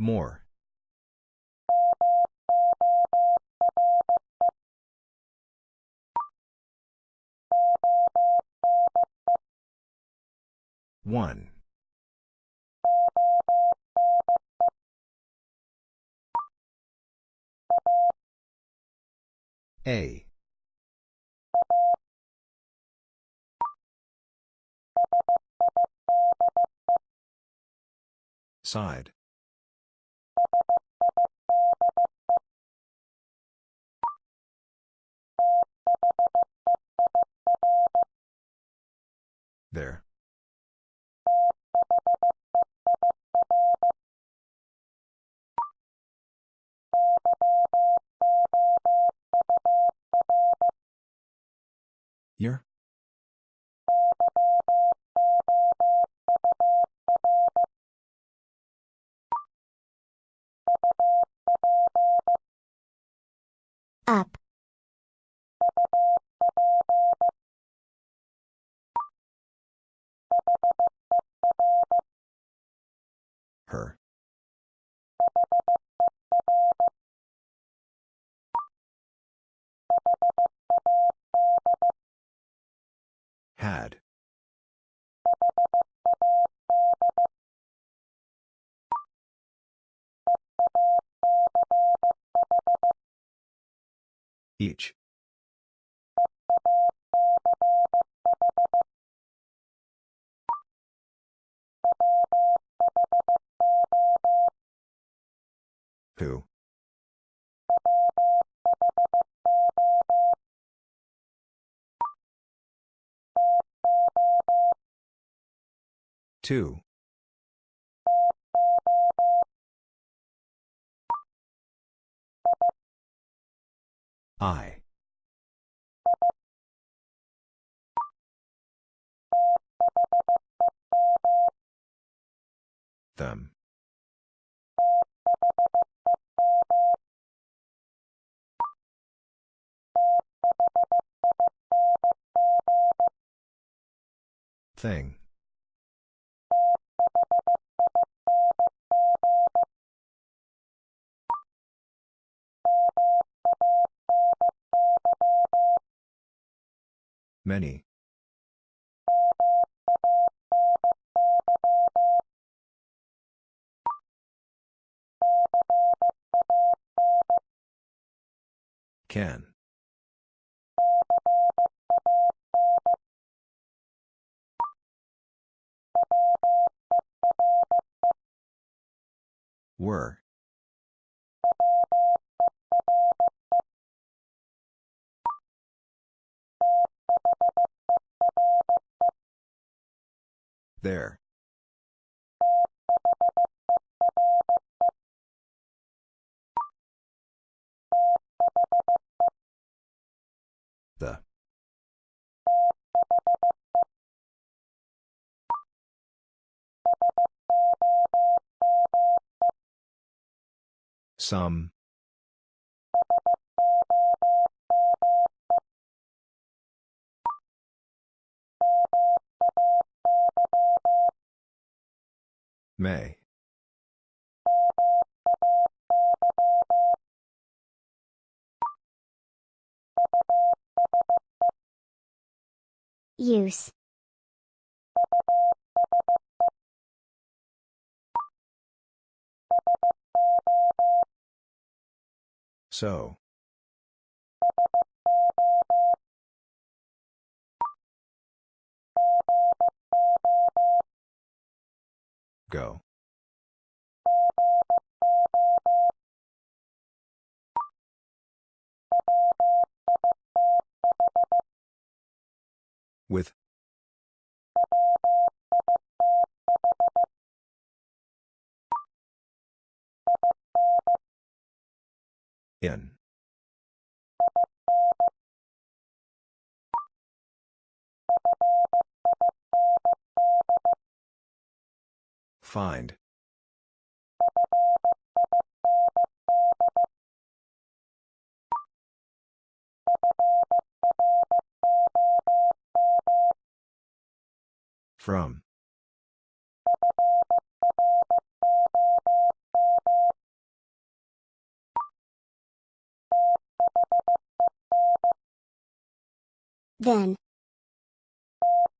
More. One. A. Side. There. Year? Up. Her. Had. Each. Who? Two. I. Them. Thing. Many. Can. Were. There. The. Some. May. Use. So. Go. With. In. Find. From. Then.